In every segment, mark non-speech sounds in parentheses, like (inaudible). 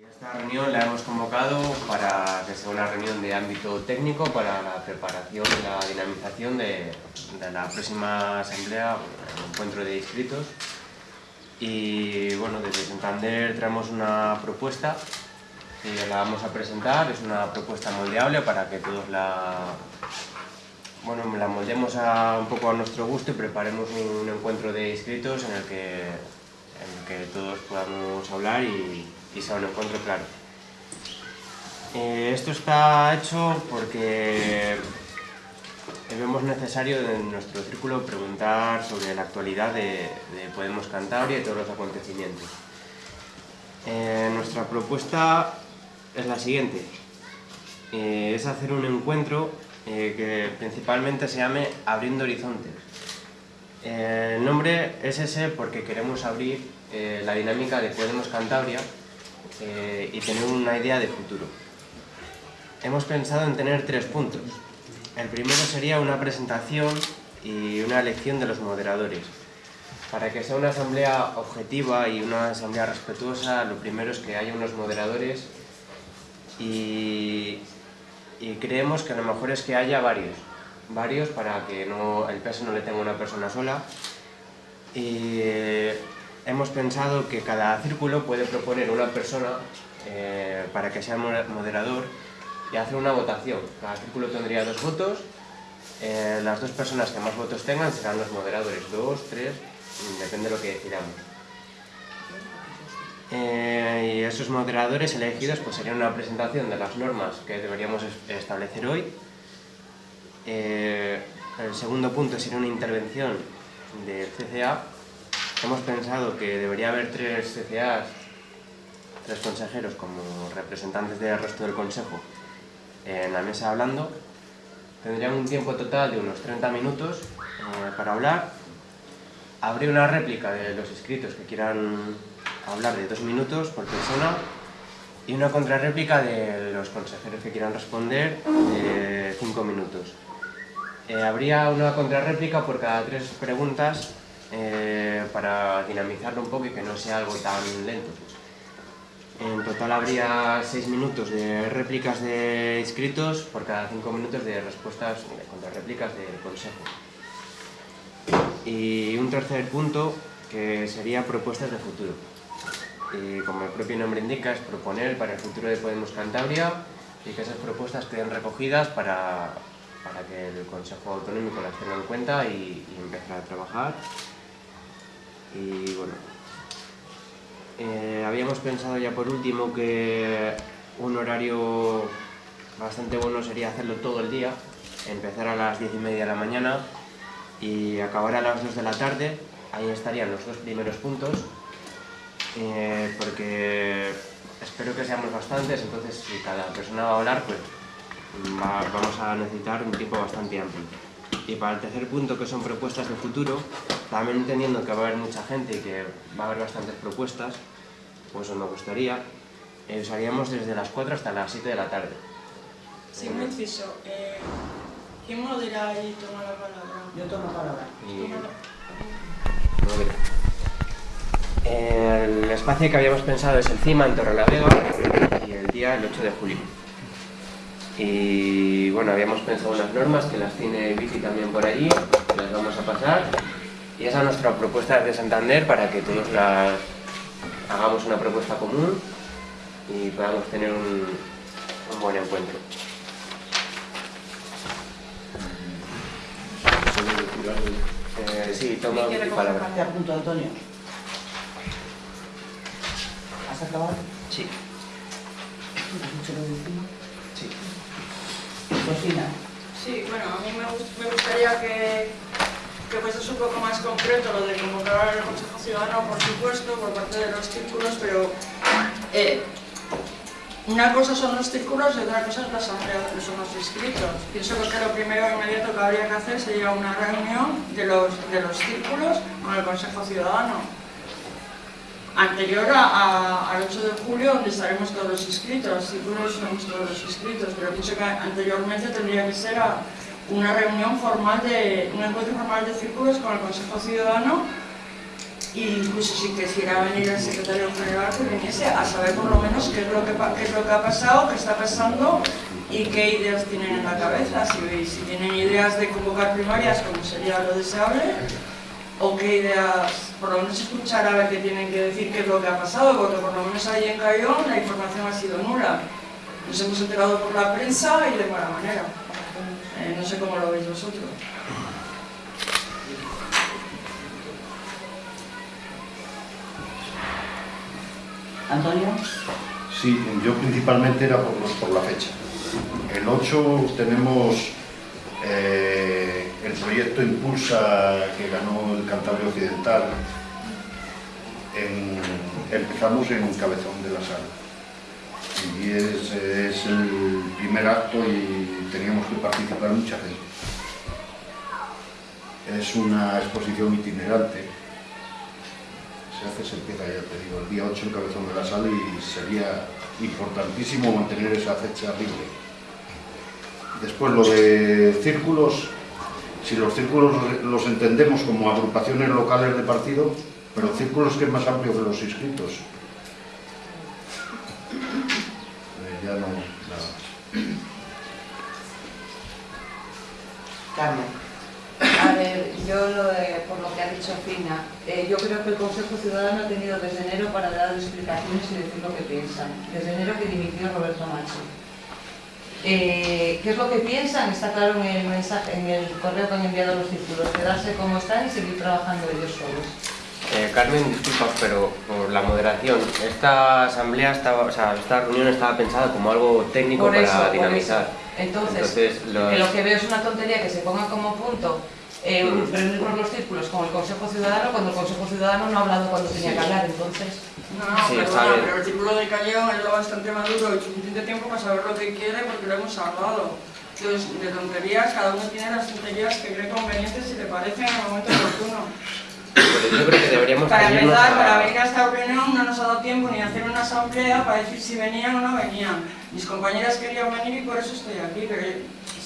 Esta reunión la hemos convocado para que sea una reunión de ámbito técnico para la preparación y la dinamización de, la próxima asamblea, el encuentro de inscritos. Y bueno, desde Santander traemos una propuesta y la vamos a presentar. Es una propuesta moldeable para que todos la, bueno, la moldemos un poco a nuestro gusto y preparemos un encuentro de inscritos en que, en el que todos podamos hablar y, y sea un encuentro claro. Eh, esto está hecho porque vemos necesario en nuestro círculo preguntar sobre la actualidad de, de Podemos Cantabria y todos los acontecimientos. Eh, nuestra propuesta es la siguiente. Eh, es hacer un encuentro que principalmente se llame Abriendo Horizontes. El nombre es ese porque queremos abrir la dinámica de Podemos Cantabria eh, y tener una idea de futuro. Hemos pensado en tener tres puntos. El primero sería una presentación y una elección de los moderadores. Para que sea una asamblea objetiva y una asamblea respetuosa, lo primero es que haya unos moderadores y, creemos que lo mejor es que haya varios. Varios para que el peso no le tenga una persona sola. Hemos pensado que cada círculo puede proponer una persona eh, para que sea moderador y hacer una votación. Cada círculo tendría dos votos. Eh, las dos personas que más votos tengan serán los moderadores. Dos, tres, depende de lo que decidamos. Eh, y esos moderadores elegidos pues, serían una presentación de las normas que deberíamos establecer hoy. El segundo punto sería una intervención del CCA. Hemos pensado que debería haber tres CCAs, tres consejeros como representantes del resto del Consejo en la mesa hablando. Tendrían un tiempo total de unos 30 minutos eh, para hablar. Habría una réplica de los inscritos que quieran hablar de dos minutos por persona y una contrarréplica de los consejeros que quieran responder de cinco minutos. Eh, habría una contrarréplica por cada tres preguntas eh, para dinamizarlo un poco y que no sea algo tan lento. En total habría seis minutos de réplicas de inscritos por cada cinco minutos de respuestas de contrarréplicas del consejo. Y un tercer punto que sería propuestas de futuro y como el propio nombre indica, es proponer para el futuro de Podemos Cantabria y que esas propuestas queden recogidas para, para que el Consejo Autonómico las tenga en cuenta y, y empezar a trabajar. Y bueno, eh, habíamos pensado ya por último que un horario bastante bueno sería hacerlo todo el día, empezar a las 10 y media de la mañana y acabar a las 2 de la tarde, ahí estarían los dos primeros puntos eh, porque espero que seamos bastantes, entonces si cada persona va a hablar, pues va, vamos a necesitar un tiempo bastante amplio. Y para el tercer punto, que son propuestas de futuro, también entendiendo que va a haber mucha gente y que va a haber bastantes propuestas, pues me gustaría, eh, usaríamos desde las 4 hasta las 7 de la tarde. Sí, un inciso. Eh, ¿Quién modera y toma la palabra? Yo tomo palabra. Y... El espacio que habíamos pensado es el CIMA en Torrelavega y el día el 8 de julio. Y bueno, habíamos pensado unas normas que las tiene Vicky también por allí, que las vamos a pasar. Y esa es nuestra propuesta desde Santander para que todos las hagamos una propuesta común y podamos tener un, un buen encuentro. Eh, sí, toma ¿Quién quiere mi palabra. Te apunto, Antonio. ¿Has acabado? Sí, ¿Has dicho lo de sí. Cocina. Sí, bueno, a mí me, gust- me gustaría que, que fuese un poco más concreto lo de convocar al Consejo Ciudadano, por supuesto, por parte de los círculos, pero eh, una cosa son los círculos y otra cosa es la asamblea que son los inscritos. Pienso que lo primero inmediato que habría que hacer sería una reunión de los, de los círculos con el Consejo Ciudadano. Anterior a, al 8 de julio, donde estaremos todos los inscritos, círculos somos todos los inscritos, pero pienso que anteriormente tendría que ser una reunión formal de, un encuentro formal de círculos con el Consejo Ciudadano incluso si quisiera venir el secretario general que viniese a saber por lo menos qué es lo que, qué es lo que ha pasado, qué está pasando y qué ideas tienen en la cabeza, si, si tienen ideas de convocar primarias como sería lo deseable o qué ideas, por lo menos escuchar a ver qué tienen que decir, qué es lo que ha pasado, porque por lo menos ahí en Cayón la información ha sido nula. Nos hemos enterado por la prensa y de mala manera. Eh, no sé cómo lo veis vosotros. Antonio. Sí, yo principalmente era por, por la fecha. El 8 tenemos eh, el proyecto Impulsa que ganó el Cantabria Occidental. En, empezamos en un cabezón de la sala. Y es, el primer acto y teníamos que participar mucha gente. Es una exposición itinerante se hace, se empieza, ya te digo, el día 8 en Cabezón de la Sala y sería importantísimo mantener esa fecha libre. Después lo de círculos, si los círculos los entendemos como agrupaciones locales de partido, pero círculos que es más amplio que los inscritos. Eh, ya no, nada más. Carmen. A ver, yo lo de, por lo que ha dicho Fina, eh, yo creo que el Consejo Ciudadano ha tenido desde enero para dar explicaciones y decir lo que piensan. Desde enero que dimitió Roberto Machi. Eh, ¿Qué es lo que piensan? Está claro en el mensaje, en el correo que han enviado los círculos, quedarse como están y seguir trabajando ellos solos. Eh, Carmen, disculpa, pero por la moderación, esta asamblea estaba, o sea, esta reunión estaba pensada como algo técnico Por eso, para por dinamizar. eso. Entonces, Entonces, los- que lo que veo es una tontería que se ponga como punto eh, reunir por los círculos con el Consejo Ciudadano cuando el Consejo Ciudadano no ha hablado cuando tenía que hablar, entonces... No, no, Sí, perdona, bien. pero el círculo de Cayón es lo bastante maduro y suficiente tiempo para saber lo que quiere porque lo hemos hablado. Entonces, de tonterías, cada uno tiene las tonterías que cree convenientes si le parece en el momento oportuno. Pero yo creo que deberíamos Para empezar, a- para venir a esta reunión no nos ha dado tiempo ni a hacer una asamblea para decir si venían o no venían. Mis compañeras querían venir y por eso estoy aquí, pero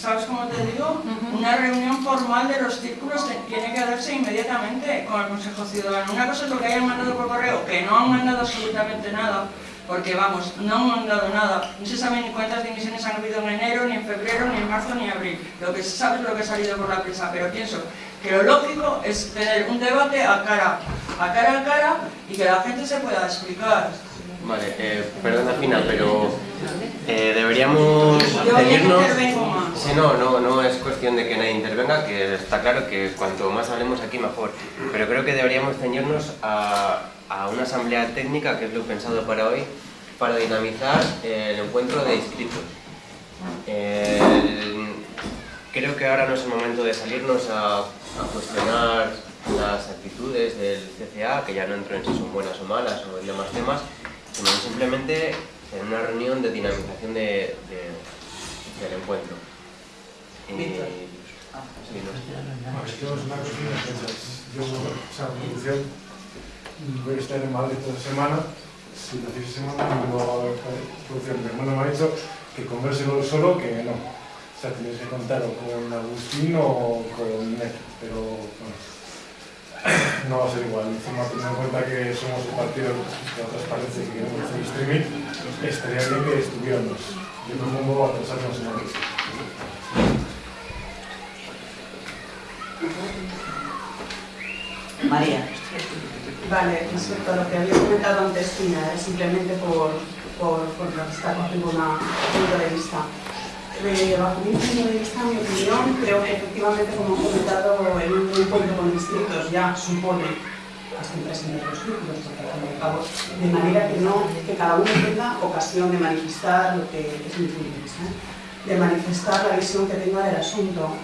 ¿sabes cómo te digo? Una reunión formal de los círculos tiene que darse inmediatamente con el Consejo Ciudadano. Una cosa es lo que hayan mandado por correo, que no han mandado absolutamente nada, porque vamos, no han mandado nada. No se sabe ni cuántas dimisiones han habido en enero, ni en febrero, ni en marzo, ni en abril. Lo que se sabe es lo que ha salido por la prensa, pero pienso que lo lógico es tener un debate a cara a cara a cara y que la gente se pueda explicar. Vale, eh, perdona Fina, pero eh, deberíamos ceñirnos... Sí, no, no, no es cuestión de que nadie intervenga, que está claro que cuanto más hablemos aquí mejor. Pero creo que deberíamos ceñirnos a, a una asamblea técnica, que es lo pensado para hoy, para dinamizar eh, el encuentro de inscritos. El- creo que ahora no es el momento de salirnos a, a cuestionar las actitudes del CCA, que ya no entro en si son buenas o malas o en demás temas, sino simplemente en una reunión de dinamización de- de- del encuentro. Y- Víctor. sí, no sé. Bueno, es que es una cocina, entonces yo, o sea, en producción, voy a estar en Madrid toda la semana, si lo hacéis semana, no va a haber producción. Mi hermano me ha dicho que convérselo solo, que no. O sea, tenéis que contar o con Agustín o con Ned, pero bueno, (coughs) no va a ser igual. Encima, teniendo en cuenta que somos un partido de transparencia y que queremos hacer streaming, estaría bien que estuviéramos. Yo me pongo a pensarnos en Madrid. María. Vale, respecto a lo que había comentado antes, Tina, es simplemente por, por, cogiendo una- un punto de vista. Eh, bajo mi punto de vista, mi opinión, creo que efectivamente, como he comentado, en un encuentro con distritos ya supone estén presentes los círculos, de manera que, no, que cada uno tenga ocasión de manifestar lo que es mi punto de vista, de manifestar la visión que tenga del asunto.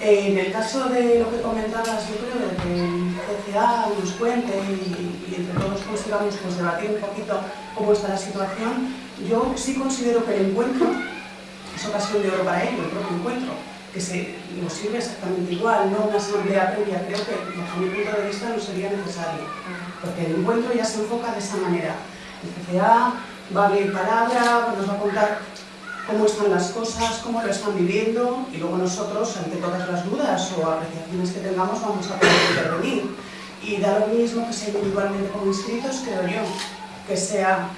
En el caso de lo que comentabas, yo creo de que CCA nos cuente y, y entre todos consigamos pues, debatir un poquito cómo está la situación, yo sí considero que el encuentro es ocasión de oro para ello, el propio encuentro, que se, nos sirve exactamente igual, no una asamblea previa, creo que bajo mi punto de vista no sería necesario, porque el encuentro ya se enfoca de esa manera. El CCA va a abrir palabra, nos va a contar cómo están las cosas, cómo lo están viviendo y luego nosotros, ante todas las dudas o apreciaciones que tengamos, vamos a poder intervenir. Y da lo mismo que sea individualmente como inscritos, creo yo, que sea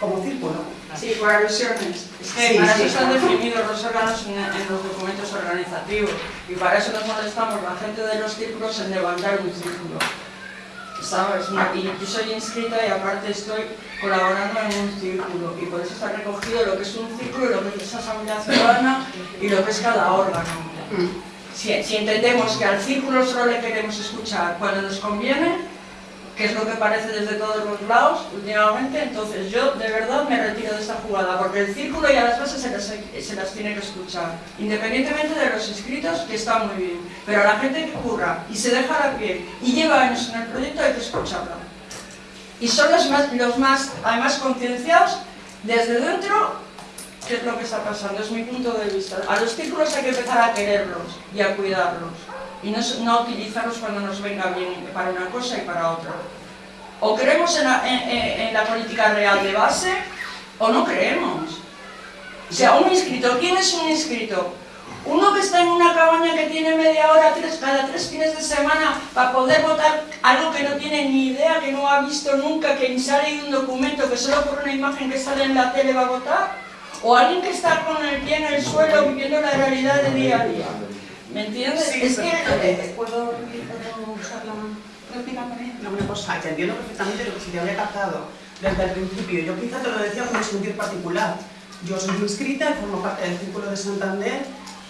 como círculo. Sí, por alusiones. Es que Sí, para eso están definidos los órganos en, en los documentos organizativos y para eso nos molestamos la gente de los círculos en levantar un círculo. ¿Sabes? Y yo soy inscrita y aparte estoy colaborando en un círculo y por eso está recogido lo que es un círculo, lo que es asamblea ciudadana y lo que es cada órgano. Si, si entendemos que al círculo solo le queremos escuchar cuando nos conviene, que es lo que parece desde todos los lados últimamente, entonces yo de verdad me retiro de esta jugada, porque el círculo y a las bases se las, se las tiene que escuchar, independientemente de los inscritos, que está muy bien, pero a la gente que curra y se deja la piel y lleva años en el proyecto hay que escucharla. Y son los más, los más además concienciados desde dentro qué es lo que está pasando, es mi punto de vista. A los círculos hay que empezar a quererlos y a cuidarlos y no, no utilizarlos cuando nos venga bien para una cosa y para otra. O creemos en la, política real de base o no creemos. O sea, un inscrito, ¿quién es un inscrito? Uno que está en una cabaña que tiene media hora cada tres fines de semana para poder votar algo que no tiene ni idea, que no ha visto nunca, que ni se ha leído un documento, que solo por una imagen que sale en la tele va a votar. O alguien que está con el pie en el suelo viviendo la realidad de día a día. ¿Me entiendes? Sí, es que eh, ¿Puedo, ¿Puedo usar la réplica? No, una cosa, que entiendo perfectamente lo que se te había captado desde el principio. Yo quizá te lo decía con un sentir particular. Yo soy inscrita y formo parte del Círculo de Santander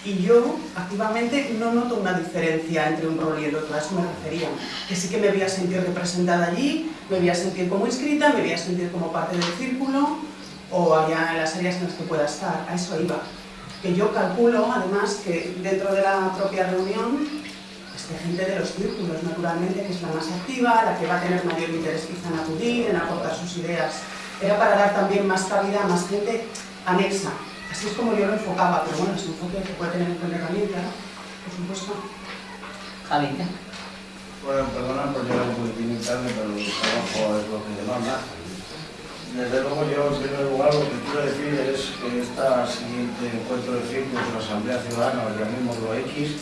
y yo activamente no noto una diferencia entre un rol y el otro, a eso me refería. Que sí que me voy a sentir representada allí, me voy a sentir como inscrita, me voy a sentir como parte del círculo o allá en las áreas en las que pueda estar, a eso iba. Que yo calculo, además, que dentro de la propia reunión esté gente de los círculos, naturalmente, que es la más activa, la que va a tener mayor interés quizá en acudir, en aportar sus ideas. Era para dar también más cabida a más gente anexa. Así es como yo lo enfocaba, pero bueno, es un enfoque que puede tener en cuenta también, claro, por supuesto. Javi, Bueno, perdona por llegar un poquitín tarde, pero el trabajo es lo que demanda. Desde luego yo, en primer lugar, lo que quiero decir es que este siguiente encuentro de círculos de la Asamblea Ciudadana, llamémoslo X,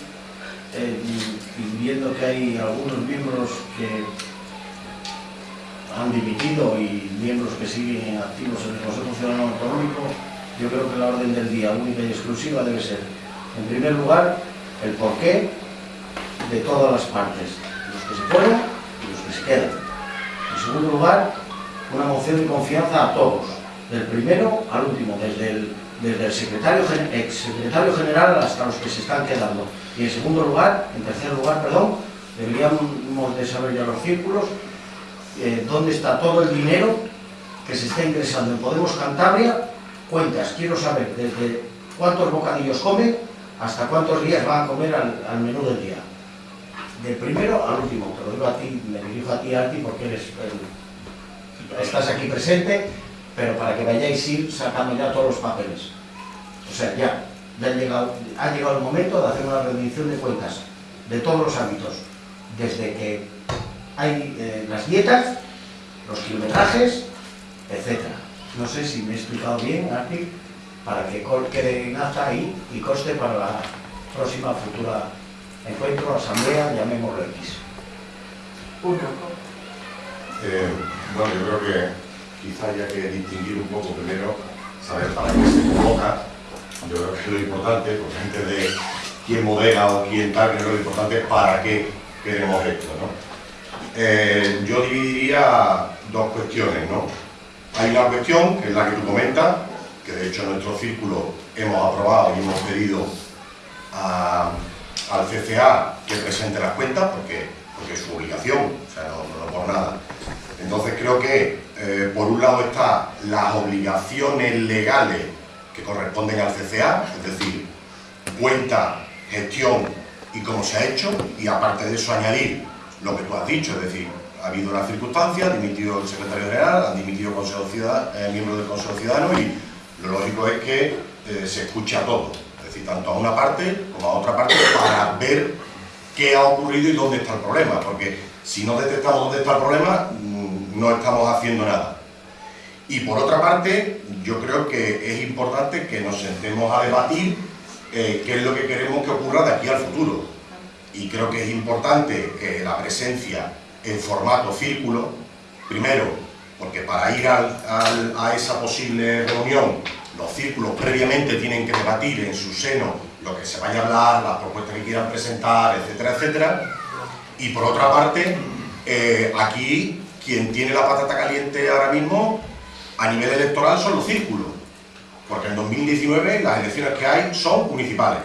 eh, y viendo que hay algunos miembros que han dimitido y miembros que siguen activos en el Consejo Ciudadano Autonómico, yo creo que la orden del día única y exclusiva debe ser, en primer lugar, el porqué de todas las partes, los que se fueron y los que se quedan. En segundo lugar, una moción de confianza a todos, del primero al último, desde el, desde el secretario, ex secretario general hasta los que se están quedando. Y en segundo lugar, en tercer lugar, perdón, deberíamos de saber ya los círculos, eh, dónde está todo el dinero que se está ingresando en Podemos Cantabria, cuentas, quiero saber desde cuántos bocadillos come hasta cuántos días van a comer al, al menú del día. Del primero al último, te lo digo a ti, me dirijo a ti, Arti, porque eres el- estás aquí presente, pero para que vayáis ir sacando ya todos los papeles. O sea, ya, ya ha, llegado, ha llegado el momento de hacer una rendición de cuentas de todos los ámbitos, desde que hay eh, las dietas, los kilometrajes, etc. No sé si me he explicado bien, Arti, para que quede en acta ahí y coste para la próxima futura encuentro, asamblea, llamémoslo X. Eh, bueno, yo creo que quizá haya que distinguir un poco primero, saber para qué se convoca. Yo creo que es lo importante, por gente de quién modera o quién tal, creo que lo importante es para qué queremos esto, ¿no? Eh, yo dividiría dos cuestiones, ¿no? Hay una cuestión, que es la que tú comentas, que de hecho en nuestro círculo hemos aprobado y hemos pedido al CCA que presente las cuentas, porque, porque es su obligación, o sea, no por nada. Entonces creo que, eh, por un lado, están las obligaciones legales que corresponden al CCA, es decir, cuenta, gestión y cómo se ha hecho, y aparte de eso añadir lo que tú has dicho, es decir, ha habido una circunstancia, ha dimitido el secretario general, han dimitido Ciudadano, miembros del Consejo Ciudadano y lo lógico es que eh, se escuche a todo, es decir, tanto a una parte como a otra parte para ver qué ha ocurrido y dónde está el problema, porque si no detectamos dónde está el problema, no estamos haciendo nada. Y por otra parte, yo creo que es importante que nos sentemos a debatir eh, qué es lo que queremos que ocurra de aquí al futuro. Y creo que es importante la presencia en formato círculo, primero, porque para ir a esa posible reunión, los círculos previamente tienen que debatir en su seno lo que se vaya a hablar, las propuestas que quieran presentar, etcétera, etcétera. Y por otra parte, eh, aquí quien tiene la patata caliente ahora mismo a nivel electoral son los círculos, porque en 2019 las elecciones que hay son municipales,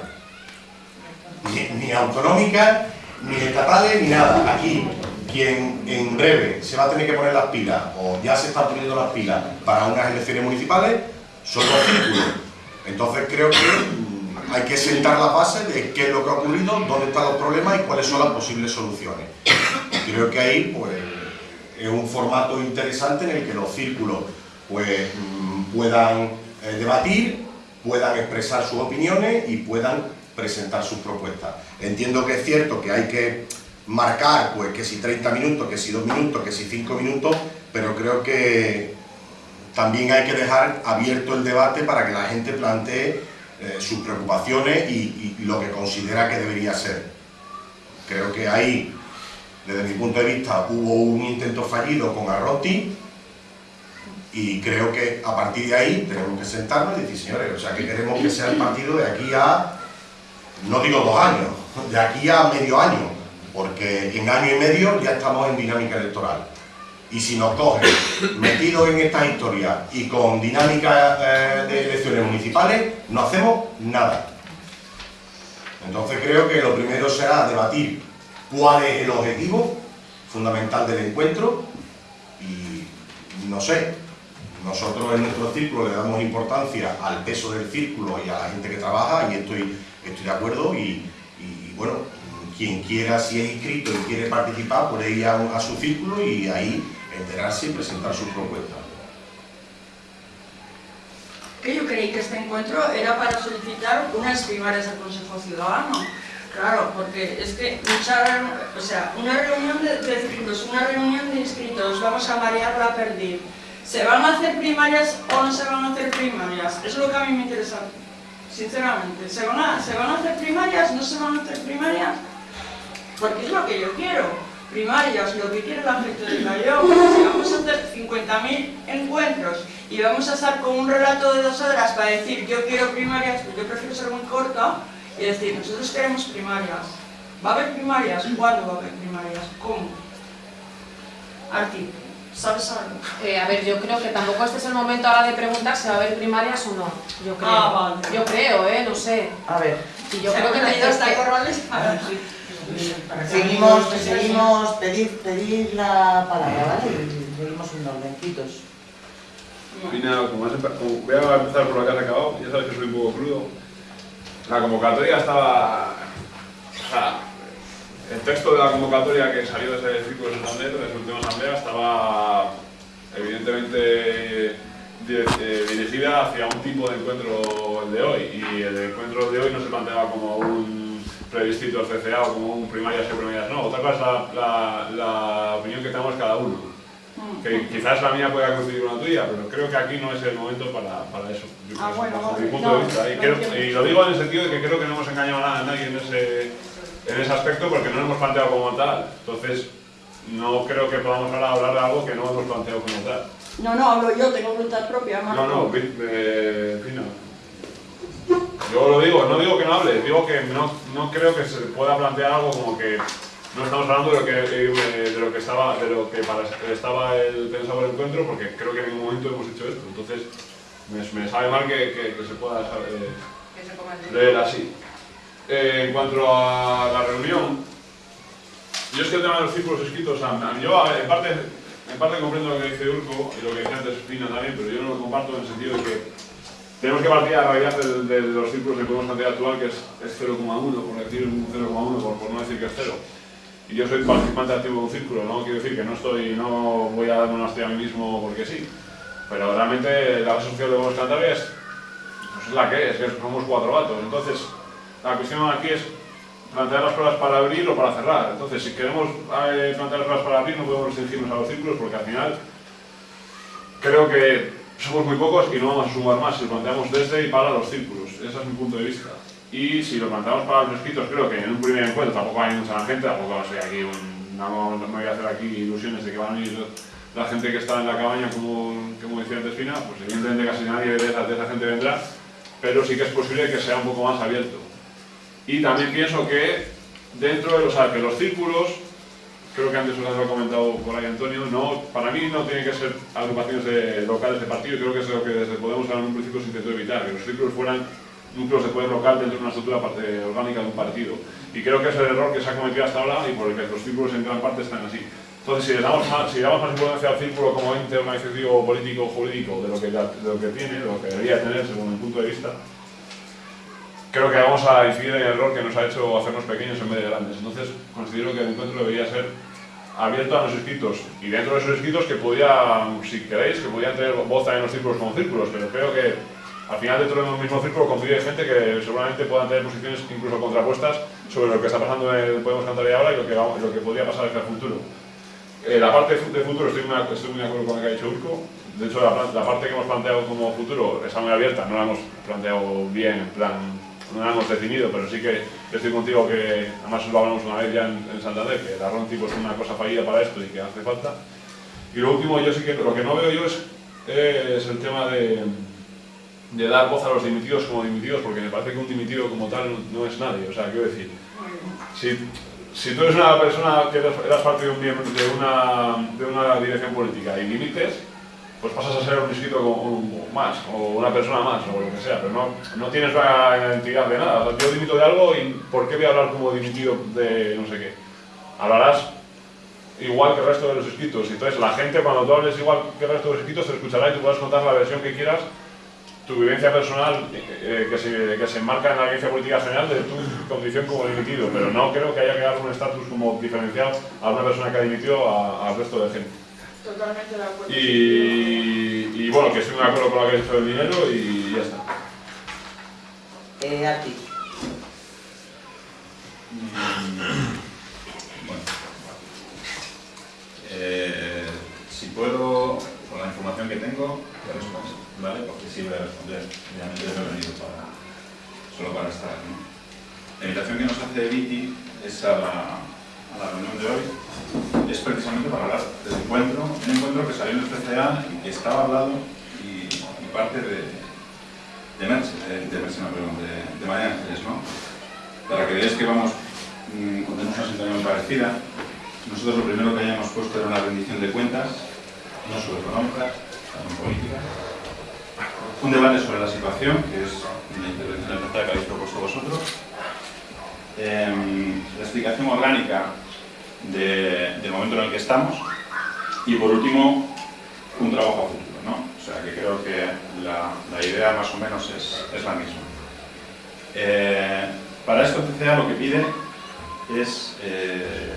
ni, autonómicas, ni estatales, ni nada. Aquí, quien en breve se va a tener que poner las pilas, o ya se están poniendo las pilas para unas elecciones municipales, son los círculos. Entonces creo que mm, hay que sentar la base de qué es lo que ha ocurrido, dónde están los problemas y cuáles son las posibles soluciones. Creo que ahí pues, es un formato interesante en el que los círculos pues, mm, puedan eh, debatir, puedan expresar sus opiniones y puedan presentar sus propuestas. Entiendo que es cierto que hay que marcar pues, que si 30 minutos, que si 2 minutos, que si 5 minutos, pero creo que también hay que dejar abierto el debate para que la gente plantee eh, sus preocupaciones y, y lo que considera que debería ser. Creo que ahí, desde mi punto de vista, hubo un intento fallido con Arrotti y creo que a partir de ahí tenemos que sentarnos y decir, señores, o sea, que queremos que sea el partido de aquí a, no digo dos años, de aquí a medio año, porque en año y medio ya estamos en dinámica electoral. Y si nos cogen metidos en esta historia y con dinámica eh, de elecciones municipales, no hacemos nada. Entonces creo que lo primero será debatir cuál es el objetivo fundamental del encuentro y no sé, nosotros en nuestro círculo le damos importancia al peso del círculo y a la gente que trabaja y estoy, estoy de acuerdo y, bueno, quien quiera, si es inscrito y quiere participar, puede ir a, a su círculo y ahí enterarse y presentar sus propuestas. Que yo creí que este encuentro era para solicitar unas primarias al Consejo Ciudadano. Claro, porque es que mucha, o sea, una reunión de, de una reunión de inscritos, vamos a marear la perdiz. ¿Se van a hacer primarias o no se van a hacer primarias? Es lo que a mí me interesa, sinceramente. ¿Se van a, ¿se van a hacer primarias? ¿No se van a hacer primarias? Porque es lo que yo quiero. Primarias, lo que quiere la gente de Callao. Si vamos a hacer 50.000 encuentros y vamos a estar con un relato de dos horas para decir yo quiero primarias, pues yo prefiero ser muy corta y decir nosotros queremos primarias. ¿Va a haber primarias? ¿Cuándo va a haber primarias? ¿Cómo? Arti, ¿sabes algo? Eh, a ver, yo creo que tampoco este es el momento ahora de preguntar si va a haber primarias o no. Yo creo. Ah, vale. Yo creo, ¿eh? No sé. A ver, Y yo creo que (laughs) traído hasta que- corrales para... seguimos, seguimos, pedir, pedir la palabra, ¿vale? Y seguimos en ordencitos. Mira, como como- voy a empezar por la que has acabado, ya sabes que soy un poco crudo. La convocatoria estaba... O sea, el texto de la convocatoria que salió de ese círculo de Santander, de su última asamblea, estaba evidentemente eh, dirigida hacia un tipo de encuentro el de hoy. Y el encuentro de hoy no se planteaba como un plebiscito del CCA o como un primarias y primarias no. Otra cosa es la- la opinión que tenemos cada uno que quizás la mía pueda coincidir con la tuya, pero creo que aquí no es el momento para, para eso, yo Ah, bueno, vale. mi punto No, de vista. Y, creo- lo digo en el sentido de que creo que no hemos engañado a nadie en ese, en ese aspecto porque no lo hemos planteado como tal. Entonces, no creo que podamos ahora hablar de algo que no hemos planteado como tal. No, no, hablo yo, tengo voluntad propia, Marco. No, no, eh, en fin, no. Yo lo digo, no digo que no hable, digo que no, no creo que se pueda plantear algo como que no estamos hablando de lo que, eh, de lo que estaba, de lo que para, estaba el pensado el encuentro, porque creo que en ningún momento hemos hecho esto. Entonces, me, me sabe mal que, que- que se pueda eh, coma el leer así. Eh, en cuanto a la reunión, yo es que el tema de los círculos escritos, a- a- yo a- en parte, en parte comprendo lo que dice Urco y lo que decía antes Fina también, pero yo no lo comparto en el sentido de que tenemos que partir a la realidad de, de los círculos que podemos plantear actual, que es, es 0,1, por decir un 0,1, por, por no decir que es 0. Y yo soy participante activo de un círculo, no quiero decir que no estoy, no voy a darme una hostia a mí mismo porque sí. Pero realmente la base social de Buenos Cantabrias pues es la que es, que somos cuatro gatos. Entonces, la cuestión aquí es plantear las pruebas para abrir o para cerrar. Entonces, si queremos eh, plantear las pruebas para abrir, no podemos restringirnos a los círculos porque al final creo que somos muy pocos y no vamos a sumar más si lo planteamos desde y para los círculos. Ese es mi punto de vista. Y si lo planteamos para los escritos, creo que en un primer encuentro tampoco hay mucha gente, tampoco aquí no, me voy a hacer aquí ilusiones de que van a ir la gente que está en la cabaña, como, como decía antes Fina, pues evidentemente casi nadie de esa, de esa gente vendrá, pero sí que es posible que sea un poco más abierto. Y también pienso que dentro de los, los círculos, creo que antes os lo ha comentado por ahí Antonio, no, para mí no tienen que ser agrupaciones de, locales de partido, creo que es lo que desde Podemos en un principio se intentó evitar, que los círculos fueran núcleos de poder local dentro de una estructura orgánica de un partido. Y creo que es el error que se ha cometido hasta ahora y por el que los círculos en gran parte están así. Entonces, si le damos más, si damos más importancia al círculo como ente organizativo, político, jurídico, de lo, que, de lo que tiene, de lo que debería tener según mi punto de vista, creo que vamos a incidir en el error que nos ha hecho hacernos pequeños en vez de grandes. Entonces, considero que el encuentro debería ser abierto a los inscritos. Y dentro de esos inscritos que podían, si queréis, que podían tener voz también los círculos como círculos, pero creo que al final dentro de un mismo círculo convive gente que seguramente puedan tener posiciones incluso contrapuestas sobre lo que está pasando en el Podemos Cantar ahora y lo que, lo que podría pasar hacia el futuro. Eh, la parte de futuro estoy muy, estoy muy de acuerdo con lo que ha dicho Urco. De hecho, la, parte que hemos planteado como futuro está muy abierta, no la hemos planteado bien, en plan, no la hemos definido, pero sí que estoy contigo que, además lo hablamos una vez ya en, en Santander, que la RON tipo es una cosa fallida para esto y que hace falta. Y lo último, yo sí que lo que no veo yo es, es el tema de, de dar voz a los dimitidos como dimitidos, porque me parece que un dimitido como tal no, no es nadie. O sea, quiero decir, si, si tú eres una persona que eras, parte de, un de, una, de una dirección política y limites, pues pasas a ser un inscrito como- más, o una persona más, o lo que sea, pero no, no tienes una identidad de nada. O sea, yo dimito de algo y ¿por qué voy a hablar como dimitido de no sé qué? Hablarás igual que el resto de los inscritos. Entonces la gente cuando tú hables igual que el resto de los inscritos te escuchará y tú puedes contar la versión que quieras, tu vivencia personal eh, que, se, que se enmarca en la vivencia política general de tu condición como dimitido, pero no creo que haya que dar un estatus como diferencial a una persona que ha dimitido al resto de gente. Totalmente de acuerdo. Y, y bueno, que estoy de acuerdo con lo que has dicho del dinero y ya está. Eh, a ti. Bueno, eh, si puedo, con la información que tengo, te respondo, ¿vale? Porque sí voy a responder, obviamente no he venido para, solo para estar aquí. La invitación que nos hace Viti es a la, reunión de hoy, es precisamente para hablar del encuentro, un encuentro que salió en el PCA y que estaba hablado y, y parte de, de Merche, de, de no, perdón, de, de María Ángeles, ¿no? Para que veáis que vamos mm, tenemos una muy parecida. Nosotros lo primero que hayamos puesto era una rendición de cuentas, no solo económicas, también políticas. Un debate sobre la situación, que es la intervención tercera que habéis propuesto vosotros. Em, la explicación orgánica de- del momento en el que estamos. Y por último, un trabajo a futuro, ¿no? O sea, que creo que la, la idea más o menos es, es la misma. Eh, para esto CCA lo que pide es eh,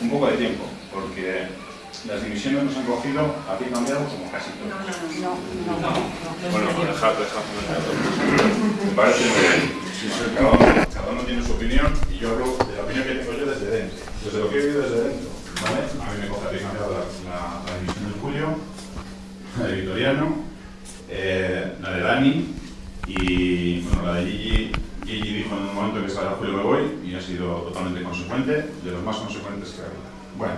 un poco de tiempo, porque las dimisiones nos han cogido a pie cambiado como casi todo. No, no, no. Bueno, dejad, dejad. Me parece muy bien. Cada, uno, cada uno tiene su opinión y yo hablo de la opinión que tengo yo desde dentro, desde lo que he vivido desde dentro. ¿vale? A mí me coge a pie cambiado la, la, la dimisión de Julio, la de Vitoriano, eh, la de Dani y bueno, la de Gigi. Gigi dijo en un momento que estaba Julio me voy y ha sido totalmente consecuente, de los más consecuentes que ha habido. Bueno,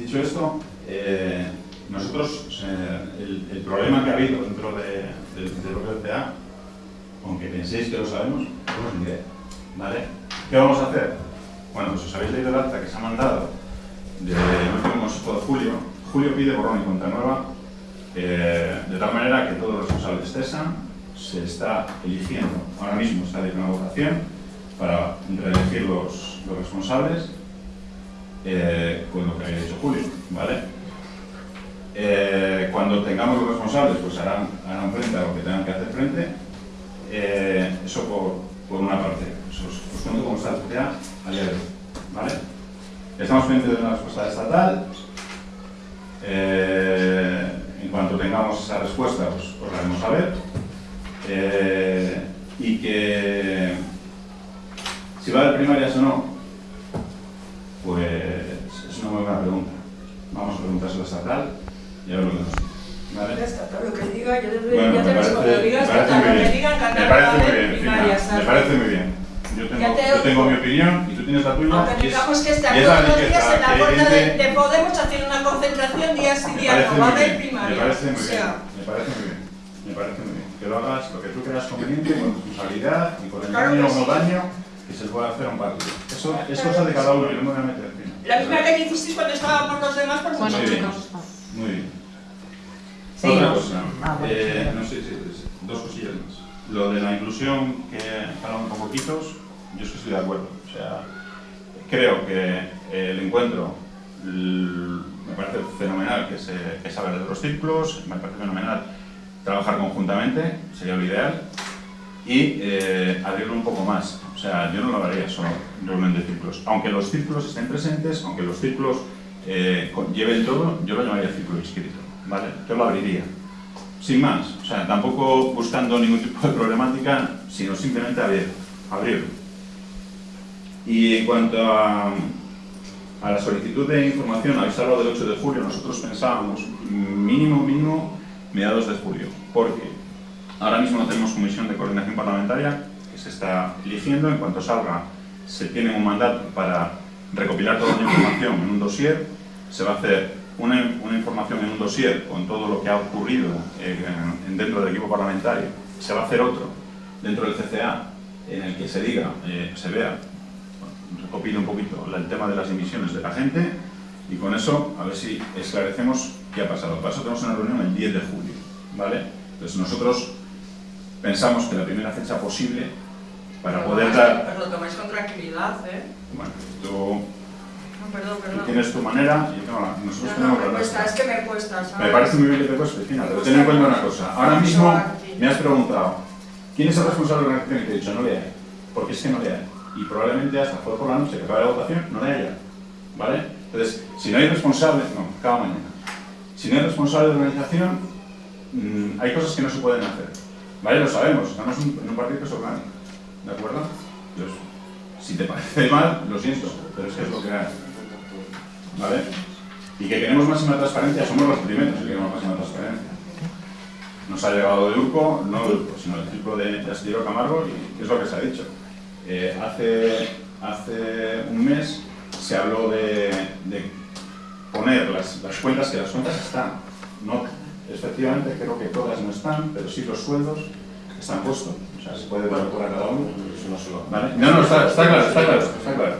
dicho esto, eh, nosotros, eh, el, problema que ha habido dentro de, del del propio CA, aunque penséis que lo sabemos, tenemos ni idea. ¿Vale? ¿Qué vamos a hacer? Bueno, pues os habéis leído el acta que se ha mandado consejo de Julio. Julio pide borrón y cuenta nueva, eh, de tal manera que todos los responsables cesan, se está eligiendo, ahora mismo está en una votación para reelegir los responsables eh, con lo que había dicho Julio, ¿vale? Eh, cuando tengamos los responsables, pues harán, harán frente a lo que tengan que hacer frente. Eh, eso por, por una parte. Os, cuento cómo está CTA a día de hoy, ¿vale? Estamos pendientes de una respuesta estatal. En cuanto tengamos esa respuesta, pues os la haremos saber. Y que si va a haber primarias o no, pues es una muy buena pregunta. Vamos a preguntárselo a estatal y a ver lo que nos. ¿Vale? Lo que diga, yo te, Bueno, ya te me parece, me estatal, muy lo que bien. diga, Me parece muy bien, Fina, primarias, me parece muy bien. Yo tengo, te yo tengo mi opinión y tú tienes la tuya. Aunque y es- digamos que y está es todos los días en la que puerta de, de Podemos haciendo una concentración día sí día no, parece va a haber bien, primaria. Me parece muy o bien, sea, me parece muy bien, me parece muy bien. Que lo hagas lo que tú creas conveniente, con responsabilidad y con el Claro daño o no daño que se le pueda hacer a un partido. Eso es cosa de cada uno, yo no me voy a meter la misma que hicisteis cuando estábamos los demás por mucho bien. menos. Muy bien. Sí, Otra cosa, Ah, bueno, eh, no sé, sí, sí, dos cosillas más. Lo de la inclusión que hablan un poquitos, yo es que estoy de acuerdo. O sea, creo que el encuentro me parece fenomenal que se, que hable de los círculos, me parece fenomenal trabajar conjuntamente, sería lo ideal, y eh, abrirlo un poco más. O sea, yo no lo haría solo reunión de círculos. Aunque los círculos estén presentes, aunque los círculos eh, lleven todo, yo lo llamaría círculo inscrito, ¿vale? Yo lo abriría. Sin más, o sea, tampoco buscando ningún tipo de problemática, sino simplemente abrir, abrirlo. Y en cuanto a, a la solicitud de información, habéis hablado del 8 de julio, nosotros pensábamos mínimo, mínimo, mediados de julio, porque ahora mismo no tenemos comisión de coordinación parlamentaria que se está eligiendo, en cuanto salga se tiene un mandato para recopilar toda la información en un dossier, se va a hacer una, una información en un dossier con todo lo que ha ocurrido eh, en- dentro del equipo parlamentario, se va a hacer otro dentro del CCA en el que se diga, eh, se vea, recopile un poquito el tema de las emisiones de la gente y con eso a ver si esclarecemos qué ha pasado. Para eso tenemos una reunión el 10 de julio, ¿vale? Entonces nosotros pensamos que la primera fecha posible para Pero poder dar... Pero lo tomáis con tranquilidad, ¿eh? Bueno, tú, No, perdón, tú perdón. tienes tu manera y la- nosotros No, no, tenemos me la cuesta, nuestra. es que me cuesta, ¿sabes? Me parece muy bien que te cueste, Cristina, pero ten en cuenta una cosa. Ahora mismo me has preguntado, ¿quién es el responsable de la organización? Y te he dicho, no le hay. Porque es que no le hay. Y probablemente hasta jueves por la noche, que acabe la votación, no le haya. ¿Vale? Entonces, si no hay responsable, no, acaba mañana. Si no hay responsable de organización, mm, hay cosas que no se pueden hacer. ¿Vale? Lo sabemos, estamos en un partido que es orgánico. ¿De acuerdo? Si te parece mal, lo siento, pero es que es lo que hay. ¿Vale? Y que queremos máxima transparencia, somos los primeros que queremos máxima transparencia. Nos ha llegado de Urco, no sino del círculo de, de Astillero Camargo, y es lo que se ha dicho. Eh, hace, hace un mes se habló de, de poner las, las cuentas, que las cuentas están. No, efectivamente, creo que todas no están, pero sí los sueldos están puestos. O sea, se puede ver por a cada uno. ¿Vale? No, no, está, está claro, está claro, está claro.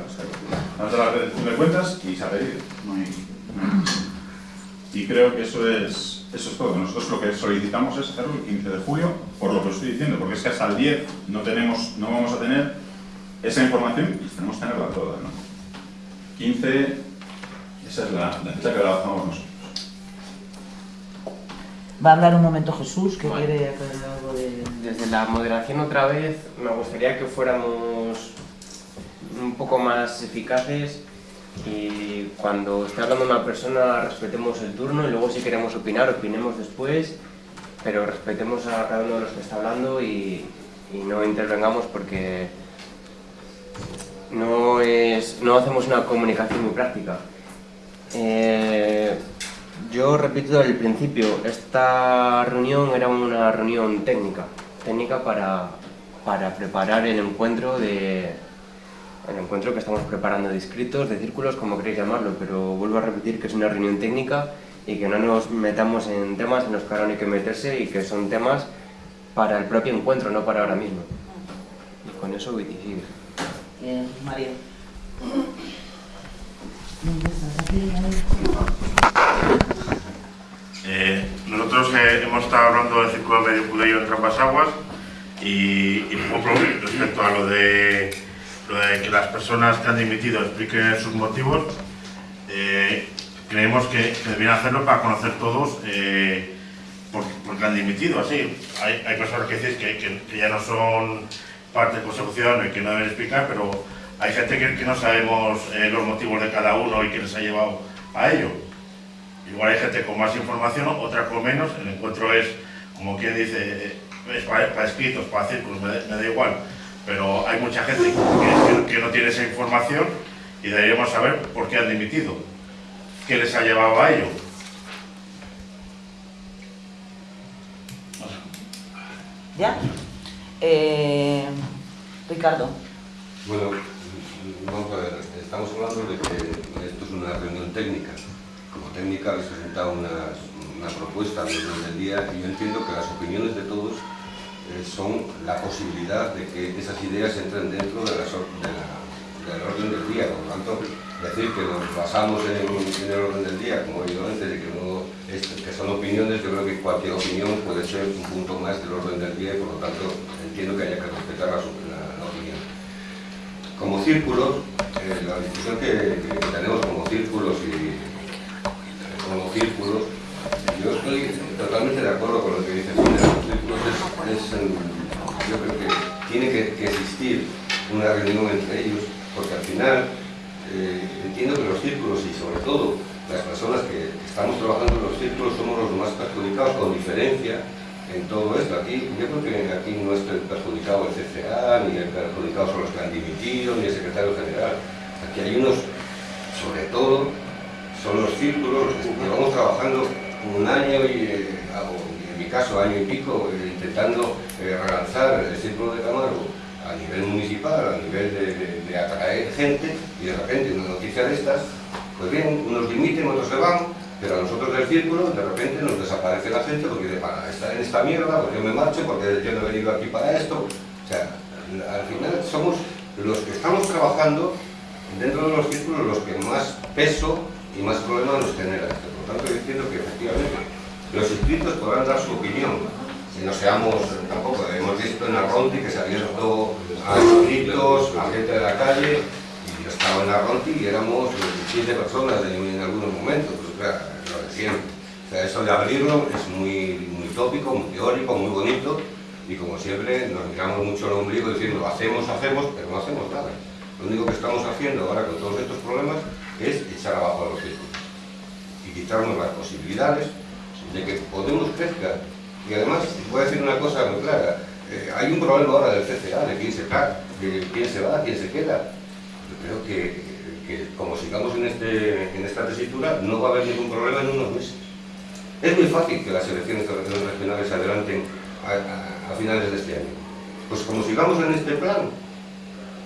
Vamos a la de cuentas y se ha pedido. Y creo que eso es, eso es todo. Nosotros lo que solicitamos es hacerlo el 15 de julio, por lo que estoy diciendo, porque es que hasta el 10 no, tenemos, no vamos a tener esa información y tenemos que tenerla toda. ¿no? 15, esa es la, la fecha que trabajamos nosotros. Va a hablar un momento Jesús, que Vale. quiere aclarar algo de... Desde la moderación otra vez, me gustaría que fuéramos un poco más eficaces y cuando esté hablando una persona respetemos el turno y luego si queremos opinar, opinemos después, pero respetemos a cada uno de los que está hablando y, y no intervengamos porque no, es, no hacemos una comunicación muy práctica. Eh, yo repito el principio, esta reunión era una reunión técnica, técnica para, para preparar el encuentro de el encuentro que estamos preparando de inscritos, de círculos, como queréis llamarlo, pero vuelvo a repetir que es una reunión técnica y que no nos metamos en temas en los que ahora no hay que meterse y que son temas para el propio encuentro, no para ahora mismo. Y con eso voy a. Bien, María. Eh, nosotros eh, hemos estado hablando del círculo medio Cudello en Trampas Aguas y, respecto a lo de, que las personas que han dimitido expliquen sus motivos, eh, creemos que, que deberían hacerlo para conocer todos eh, por, por qué han dimitido. Así, hay, personas que dicen que, que- ya no son parte del Consejo Ciudadano y que no deben explicar, pero hay gente que, no sabemos los motivos de cada uno y que les ha llevado a ello. Igual hay gente con más información, otra con menos. El encuentro es, como quien dice, es para, para escritos, para círculos, me, da- me da igual. Pero hay mucha gente que, que- que no tiene esa información y deberíamos saber por qué han dimitido. ¿Qué les ha llevado a ello? ¿Ya? Eh, Ricardo. Bueno, vamos a ver, estamos hablando de que esto es una reunión técnica. Técnica habéis presentado una, una propuesta de orden del día y yo entiendo que las opiniones de todos eh, son la posibilidad de que esas ideas entren dentro del orden del día. Por lo tanto, decir que nos basamos en, en el orden del día, como he oído antes, de que, son opiniones, yo creo que cualquier opinión puede ser un punto más del orden del día y por lo tanto entiendo que haya que respetar la, opinión. Como círculos, eh, la discusión que, tenemos como círculos y círculos, yo estoy totalmente de acuerdo con lo que dice Fidel. Los círculos es, yo creo que tiene que, que existir una reunión entre ellos, porque al final eh, entiendo que los círculos y sobre todo las personas que estamos trabajando en los círculos somos los más perjudicados con diferencia en todo esto. Aquí, yo creo que aquí no es el perjudicado el CCA, ni el perjudicado son los que han dimitido, ni el secretario general. Aquí hay unos, sobre todo, son los círculos llevamos trabajando un año y, eh, en mi caso, año y pico, eh, intentando eh, relanzar el círculo de Camargo a nivel municipal, a nivel de, atraer gente, y de repente una noticia de estas, pues bien, unos dimiten, otros se van, pero a nosotros del círculo de repente nos desaparece la gente porque para estar en esta mierda, pues yo me marcho porque yo no he venido aquí para esto. O sea, al final somos los que estamos trabajando dentro de los círculos los que más peso y más problemas nos generan. Por lo tanto, yo entiendo que efectivamente los inscritos podrán dar su opinión. Si no seamos, tampoco, hemos visto en Arronti que se ha abierto a inscritos, a gente de la calle, y yo estaba en Arronti y éramos siete personas en, algunos momentos, pues claro, lo de. O sea, eso de abrirlo es muy, muy tópico, muy teórico, muy bonito, y como siempre nos miramos mucho el ombligo diciendo hacemos, hacemos, pero no hacemos nada. Lo único que estamos haciendo ahora con todos estos problemas es echar abajo a los círculos y quitarnos las posibilidades de que Podemos crezca. Y además, voy a decir una cosa muy clara, eh, hay un problema ahora del CCA, de quién se va, de quién se va, quién se queda. Yo creo que, como sigamos en, este, en esta tesitura, no va a haber ningún problema en unos meses. Es muy fácil que las elecciones regionales se adelanten a finales de este año. Pues como sigamos en este plan,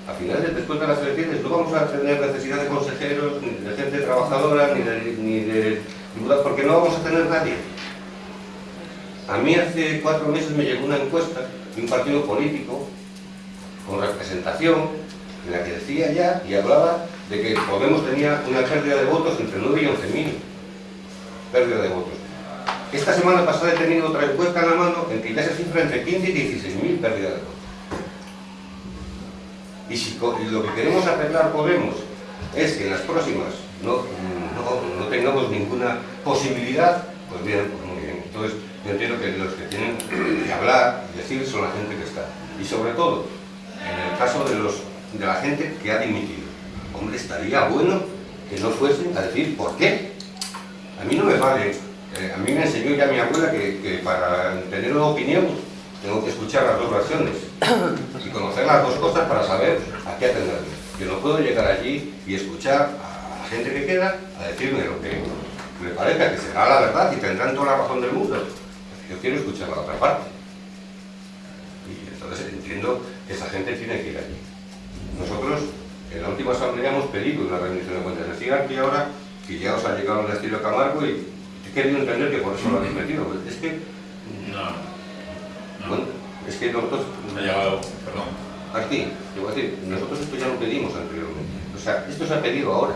a finales después de las elecciones no vamos a tener necesidad de consejeros, ni de gente trabajadora, ni de, ni de diputados, porque no vamos a tener nadie. A mí hace cuatro meses me llegó una encuesta de un partido político con representación en la que decía ya y hablaba de que Podemos tenía una pérdida de votos entre 9 y 11 mil. Pérdida de votos. Esta semana pasada he tenido otra encuesta en la mano en que ya cifra entre 15 y 16 mil pérdida de votos. Y si lo que queremos arreglar Podemos es que en las próximas no, no, no tengamos ninguna posibilidad, pues bien, pues muy bien. Entonces, yo entiendo que los que tienen que hablar y decir son la gente que está. Y sobre todo, en el caso de, los, de la gente que ha dimitido. Hombre, estaría bueno que no fuesen a decir por qué. A mí no me vale. eh, a mí me enseñó ya mi abuela que, que para tener una opinión tengo que escuchar las dos versiones y conocer las dos cosas para saber a qué atenderme. Yo no puedo llegar allí y escuchar a la gente que queda a decirme lo que me parezca que será la verdad y tendrán toda la razón del mundo. Yo quiero escuchar la otra parte. Y entonces entiendo que esa gente tiene que ir allí. Nosotros en la última asamblea hemos pedido una rendición de cuentas. Decían que ahora que ya os ha llegado el estilo Camargo y he querido entender que por eso lo habéis metido. Es que, No. Bueno, es que nosotros... Ha llegado, perdón. Aquí, te voy a decir, nosotros esto ya lo pedimos anteriormente. O sea, esto se ha pedido ahora,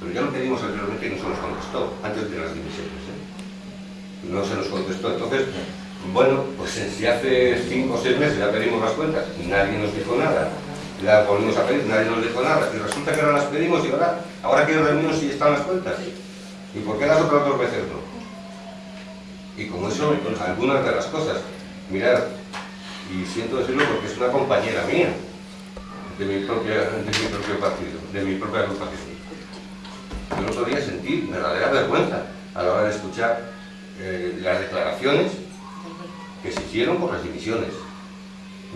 pero ya lo pedimos anteriormente y no se nos contestó, antes de las dimisiones. ¿eh? No se nos contestó. Entonces, bueno, pues si hace cinco o seis meses ya pedimos las cuentas y nadie nos dijo nada, las volvimos a pedir, nadie nos dijo nada, y resulta que ahora las pedimos y ahora, ahora quiero reunirnos si están las cuentas. ¿Y por qué las otras dos veces no? Y como eso, algunas de las cosas, mirad, y siento decirlo porque es una compañera mía, de mi, propia, de mi propio partido, de mi propia agrupación. Yo el otro sentí verdadera vergüenza a la hora de escuchar eh, las declaraciones que se hicieron por las dimisiones.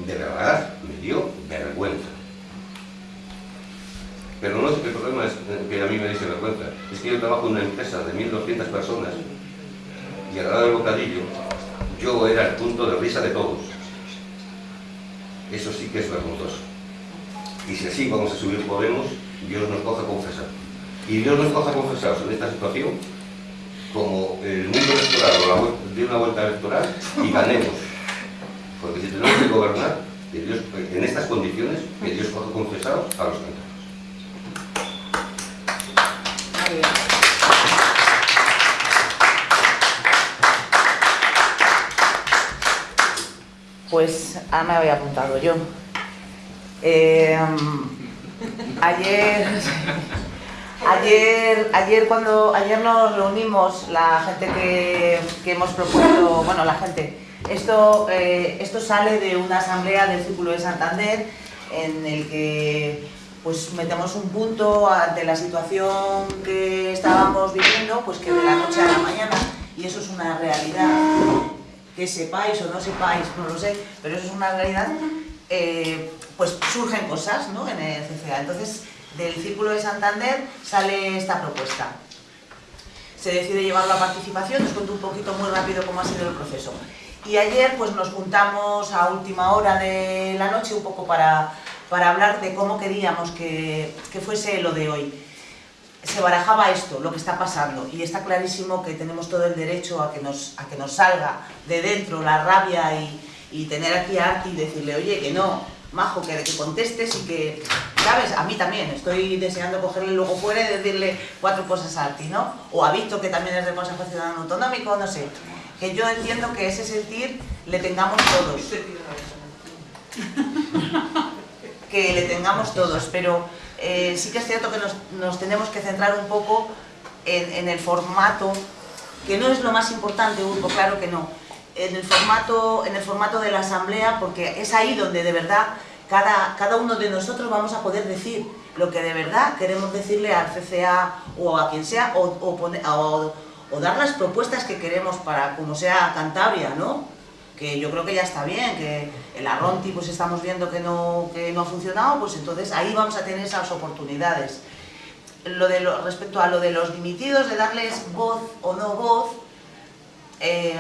De verdad, me dio vergüenza. Pero no es que el problema es que a mí me dice vergüenza, es que yo trabajo en una empresa de 1.200 personas y a la hora del bocadillo yo era el punto de risa de todos. Eso sí que es vergonzoso. y si así vamos a subir Podemos, Dios nos coja confesar. Y Dios nos coja confesados en esta situación como el mundo electoral o de una vuelta electoral y ganemos. Porque si tenemos que gobernar, Dios, en estas condiciones, que Dios coja confesados a los cantantes. Muy bien. Ahora me había apuntado yo. Eh, ayer, ayer, ayer cuando ayer nos reunimos la gente que, que hemos propuesto, bueno la gente, esto, eh, esto sale de una asamblea del Círculo de Santander en el que pues metemos un punto ante la situación que estábamos viviendo, pues que de la noche a la mañana, y eso es una realidad, que sepáis o no sepáis, no lo sé, pero eso es una realidad, eh, pues surgen cosas ¿no? en el CCA. Entonces, del Círculo de Santander sale esta propuesta. Se decide llevarlo a participación, os cuento un poquito muy rápido cómo ha sido el proceso. Y ayer pues nos juntamos a última hora de la noche un poco para, para hablar de cómo queríamos que, que fuese lo de hoy se barajaba esto, lo que está pasando, y está clarísimo que tenemos todo el derecho a que nos, a que nos salga de dentro la rabia y, y tener aquí a Arti y decirle, oye, que no, majo, que, que contestes y que, ¿sabes? A mí también, estoy deseando cogerle luego fuera y decirle cuatro cosas a Arti, ¿no? O a Víctor, que también es del Consejo Ciudadano Autonómico, no sé. Que yo entiendo que ese sentir le tengamos todos. Que le tengamos todos, pero eh, sí que es cierto que nos, tenemos que centrar un poco en, el formato, que no es lo más importante, Urco, claro que no, en el formato, en el formato de la asamblea, porque es ahí donde de verdad cada, cada uno de nosotros vamos a poder decir lo que de verdad queremos decirle al CCA o a quien sea, o dar las propuestas que queremos para, como sea Cantabria, ¿no? Que yo creo que ya está bien, que el Arronti pues estamos viendo que no, que no ha funcionado, pues entonces ahí vamos a tener esas oportunidades. Lo de respecto a lo de los dimitidos, de darles voz o no voz, eh,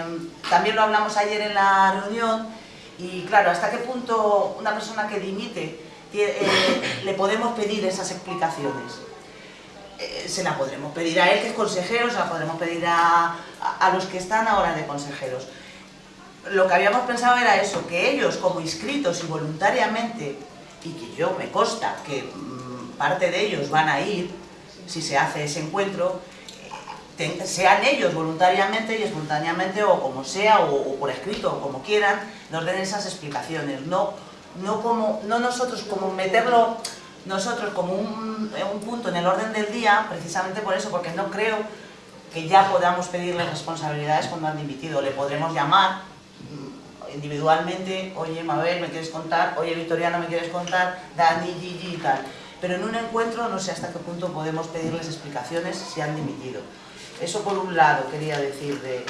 también lo hablamos ayer en la reunión, y claro, hasta qué punto una persona que dimite eh, le podemos pedir esas explicaciones. Eh, se la podremos pedir a él, que es consejero, se la podremos pedir a los que están ahora de consejeros lo que habíamos pensado era eso, que ellos como inscritos y voluntariamente, y que yo me consta que mmm, parte de ellos van a ir, si se hace ese encuentro, eh, sean ellos voluntariamente y espontáneamente o como sea, o, por escrito, o como quieran, nos den esas explicaciones, no, no, como, no nosotros como meterlo nosotros como un, un punto en el orden del día, precisamente por eso, porque no creo que ya podamos pedirles responsabilidades cuando han dimitido, le podremos llamar individualmente, oye Mabel, ¿me quieres contar? Oye Victoriano, ¿me quieres contar? Dani, Gigi y tal. Pero en un encuentro no sé hasta qué punto podemos pedirles explicaciones si han dimitido. Eso por un lado quería decir de...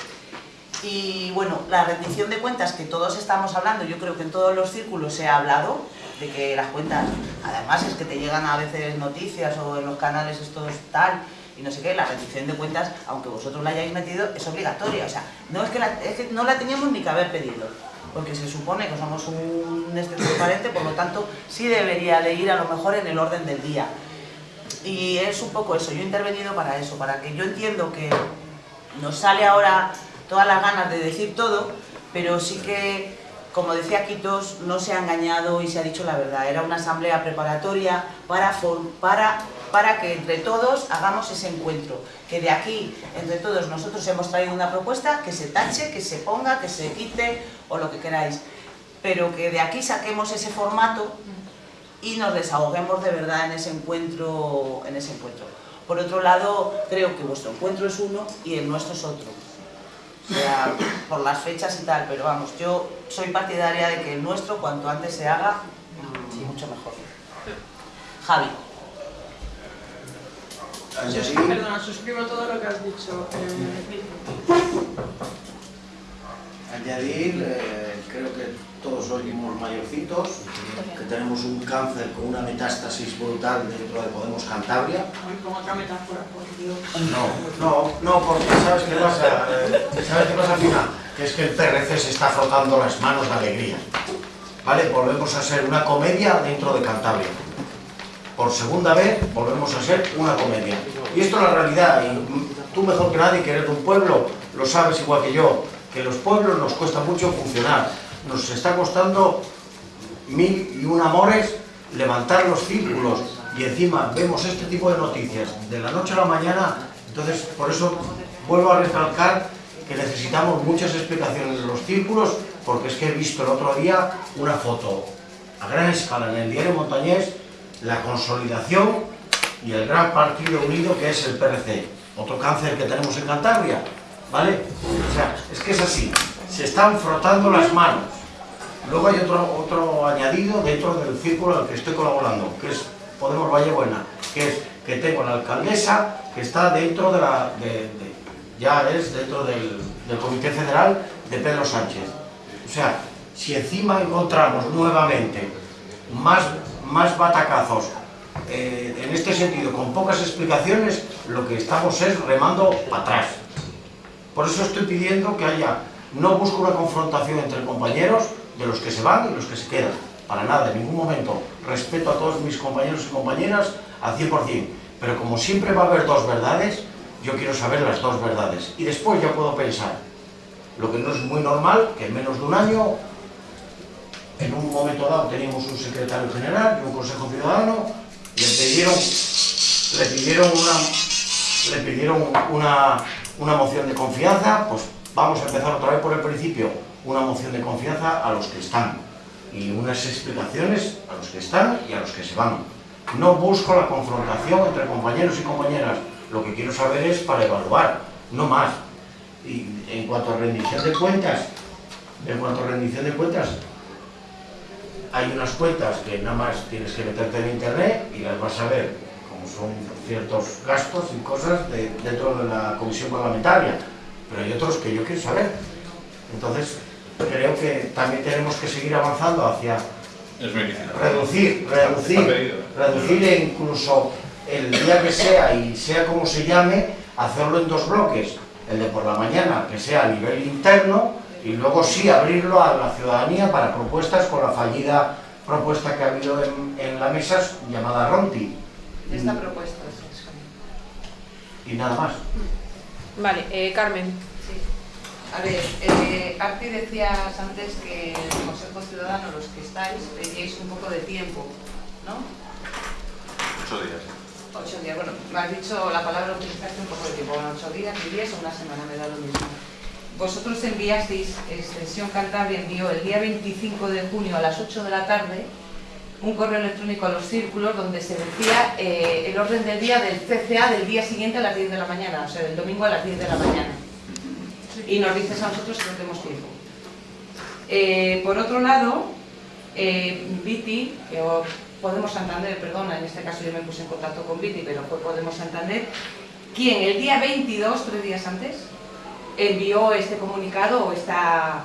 Y bueno, la rendición de cuentas que todos estamos hablando, yo creo que en todos los círculos se ha hablado, de que las cuentas, además es que te llegan a veces noticias o en los canales estos tal, y no sé qué, la rendición de cuentas, aunque vosotros la hayáis metido, es obligatoria. O sea, no es que, la, es que no la teníamos ni que haber pedido porque se supone que somos un este transparente, por lo tanto sí debería de ir a lo mejor en el orden del día. Y es un poco eso, yo he intervenido para eso, para que yo entiendo que nos sale ahora todas las ganas de decir todo, pero sí que, como decía Quitos, no se ha engañado y se ha dicho la verdad. Era una asamblea preparatoria para, para, para que entre todos hagamos ese encuentro. Que de aquí, entre todos, nosotros hemos traído una propuesta que se tache, que se ponga, que se quite o lo que queráis. Pero que de aquí saquemos ese formato y nos desahoguemos de verdad en ese encuentro. En ese encuentro. Por otro lado, creo que vuestro encuentro es uno y el nuestro es otro. O sea, por las fechas y tal, pero vamos, yo soy partidaria de que el nuestro, cuanto antes se haga, mucho mejor. Javi. Sus, perdona, suscribo todo lo que has dicho. Eh, Añadir, eh, creo que todos oímos mayorcitos, que tenemos un cáncer con una metástasis brutal dentro de Podemos Cantabria. Con otra metáfora, por Dios. No, no, no, porque ¿sabes qué pasa? Eh, ¿Sabes qué pasa al final? Que es que el PRC se está frotando las manos de alegría. ¿Vale? Volvemos a ser una comedia dentro de Cantabria. por segunda vez volvemos a ser una comedia. Y esto es la realidad, y tú mejor que nadie que eres de un pueblo, lo sabes igual que yo, que los pueblos nos cuesta mucho funcionar. Nos está costando mil y un amores levantar los círculos. Y encima vemos este tipo de noticias de la noche a la mañana, entonces por eso vuelvo a recalcar que necesitamos muchas explicaciones de los círculos porque es que he visto el otro día una foto a gran escala en el diario Montañés la consolidación y el gran partido unido que es el PRC, otro cáncer que tenemos en Cantabria, ¿vale? O sea, es que es así, se están frotando las manos. Luego hay otro, otro añadido dentro del círculo al que estoy colaborando, que es Podemos Valle Buena, que es que tengo la alcaldesa que está dentro de la... ya es dentro del, del Comité Federal de Pedro Sánchez. O sea, si encima encontramos nuevamente más más batacazos eh, en este sentido, con pocas explicaciones, lo que estamos es remando para atrás. Por eso estoy pidiendo que haya, no busco una confrontación entre compañeros de los que se van y los que se quedan, para nada, en ningún momento. Respeto a todos mis compañeros y compañeras al 100%, pero como siempre va a haber dos verdades, yo quiero saber las dos verdades. Y después ya puedo pensar, lo que no es muy normal, que en menos de un año en un momento dado teníamos un secretario general y un consejo ciudadano, le pidieron, le pidieron, una, le pidieron una, una moción de confianza, pues vamos a empezar otra vez por el principio, una moción de confianza a los que están y unas explicaciones a los que están y a los que se van. No busco la confrontación entre compañeros y compañeras, lo que quiero saber es para evaluar, no más. Y en cuanto a rendición de cuentas, en cuanto a rendición de cuentas, hay unas cuentas que nada más tienes que meterte en internet y las vas a ver, como son ciertos gastos y cosas dentro de la comisión parlamentaria, pero hay otros que yo quiero saber. Entonces, creo que también tenemos que seguir avanzando hacia reducir, reducir, reducir e incluso el día que sea y sea como se llame, hacerlo en dos bloques, el de por la mañana, que sea a nivel interno, y luego sí abrirlo a la ciudadanía para propuestas con la fallida propuesta que ha habido en, la mesa llamada Ronti. Esta propuesta, Y nada más. Vale, eh, Carmen. Sí. A ver, eh, Arti decías antes que en el Consejo Ciudadano, los que estáis, teníais un poco de tiempo, ¿no? Ocho días. Ocho días, bueno, me has dicho la palabra utilizaste un poco de tiempo, bueno, ocho días, días o una semana, me da lo mismo vosotros enviasteis, Extensión Cantabria envió el día 25 de junio a las 8 de la tarde un correo electrónico a los círculos donde se decía eh, el orden del día del CCA del día siguiente a las 10 de la mañana, o sea, del domingo a las 10 de la mañana. Y nos dices a nosotros que no tenemos tiempo. Eh, por otro lado, eh, Viti, o Podemos Santander, perdona, en este caso yo me puse en contacto con Viti, pero fue Podemos Santander, quien el día 22, tres días antes, envió este comunicado o esta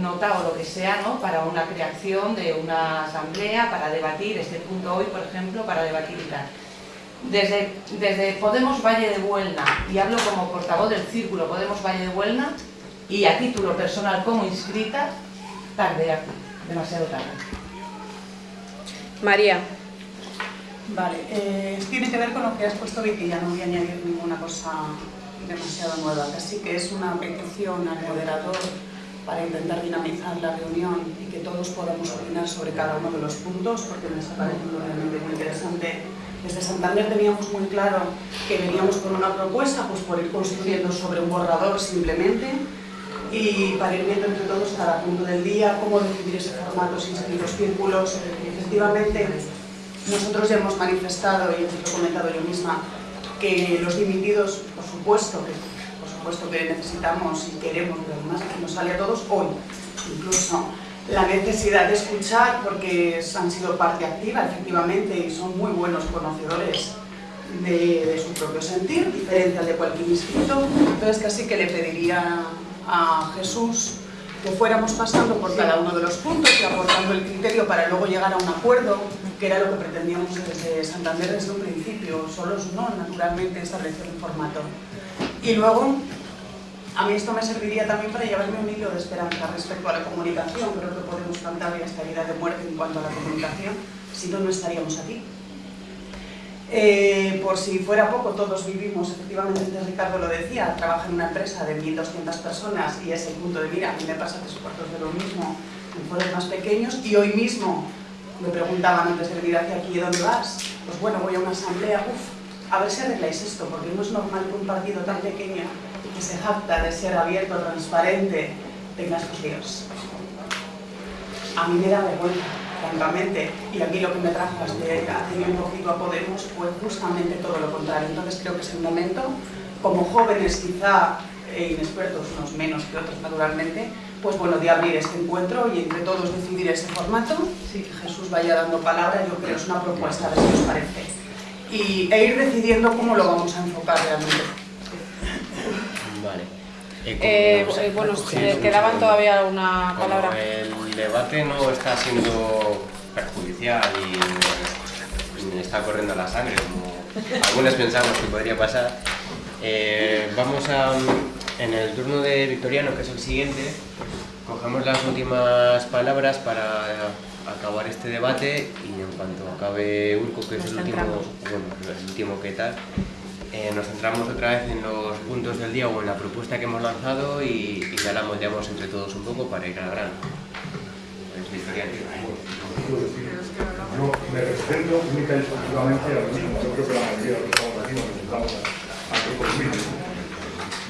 nota o lo que sea ¿no? para una creación de una asamblea, para debatir este punto hoy, por ejemplo, para debatir y tal. Desde, desde Podemos Valle de Buelna, y hablo como portavoz del Círculo Podemos Valle de Buelna, y a título personal como inscrita, tarde aquí, demasiado tarde. María. Vale, eh, tiene que ver con lo que has puesto Vicky, ya no voy a añadir ninguna cosa demasiado nueva. Así que es una petición al moderador para intentar dinamizar la reunión y que todos podamos opinar sobre cada uno de los puntos, porque me está pareciendo realmente muy interesante. Desde Santander teníamos muy claro que veníamos con una propuesta pues por ir construyendo sobre un borrador simplemente y para ir viendo entre todos cada punto del día, cómo decidir ese formato sin seguir los círculos. Efectivamente, nosotros ya hemos manifestado, y he comentado yo misma, que los dimitidos, por supuesto, que, supuesto que necesitamos y queremos, pero además nos sale a todos hoy, incluso. La necesidad de escuchar porque han sido parte activa efectivamente y son muy buenos conocedores de, su propio sentir, diferente al de cualquier inscrito, entonces casi que le pediría a Jesús que fuéramos pasando por cada uno de los puntos y aportando el criterio para luego llegar a un acuerdo, que era lo que pretendíamos desde Santander desde un principio, solos no, naturalmente establecer un formato. Y luego, a mí esto me serviría también para llevarme un hilo de esperanza respecto a la comunicación, creo que podemos cantar esta vida de muerte en cuanto a la comunicación, si no, no estaríamos aquí. Eh, por si fuera poco, todos vivimos, efectivamente, antes Ricardo lo decía, trabaja en una empresa de 1.200 personas y es el punto de mira, a mí me pasa tres cuartos de lo mismo en foros más pequeños y hoy mismo me preguntaban antes de venir hacia aquí, ¿dónde vas? Pues bueno, voy a una asamblea, uff, a ver si arregláis esto, porque no es normal que un partido tan pequeño que se jacta de ser abierto, transparente, tenga estos líos. A mí me da vergüenza, francamente, y aquí lo que me trajo hace, hace un poquito a Podemos fue justamente todo lo contrario. Entonces creo que es el momento, como jóvenes quizá e inexpertos, unos menos que otros naturalmente, pues bueno, de abrir este encuentro y entre todos decidir ese formato. Sí, que Jesús vaya dando palabra, yo creo que es una propuesta, a ver si os parece. Y, e ir decidiendo cómo lo vamos a enfocar realmente. Vale. Eh, eh, bueno, quedaban todavía alguna palabra. Como el debate no está siendo perjudicial y me está corriendo la sangre, como algunos pensamos que podría pasar, eh, vamos a, en el turno de Victoriano, que es el siguiente, cogemos las últimas palabras para acabar este debate y en cuanto acabe Urco, que es el último, bueno, el último que tal, eh, nos centramos otra vez en los puntos del día o en la propuesta que hemos lanzado y, y ya la moldeamos entre todos un poco para ir al grano. Yo me represento única y exclusivamente a lo mismo. Yo creo que la mayoría de los que estamos aquí nos representamos a.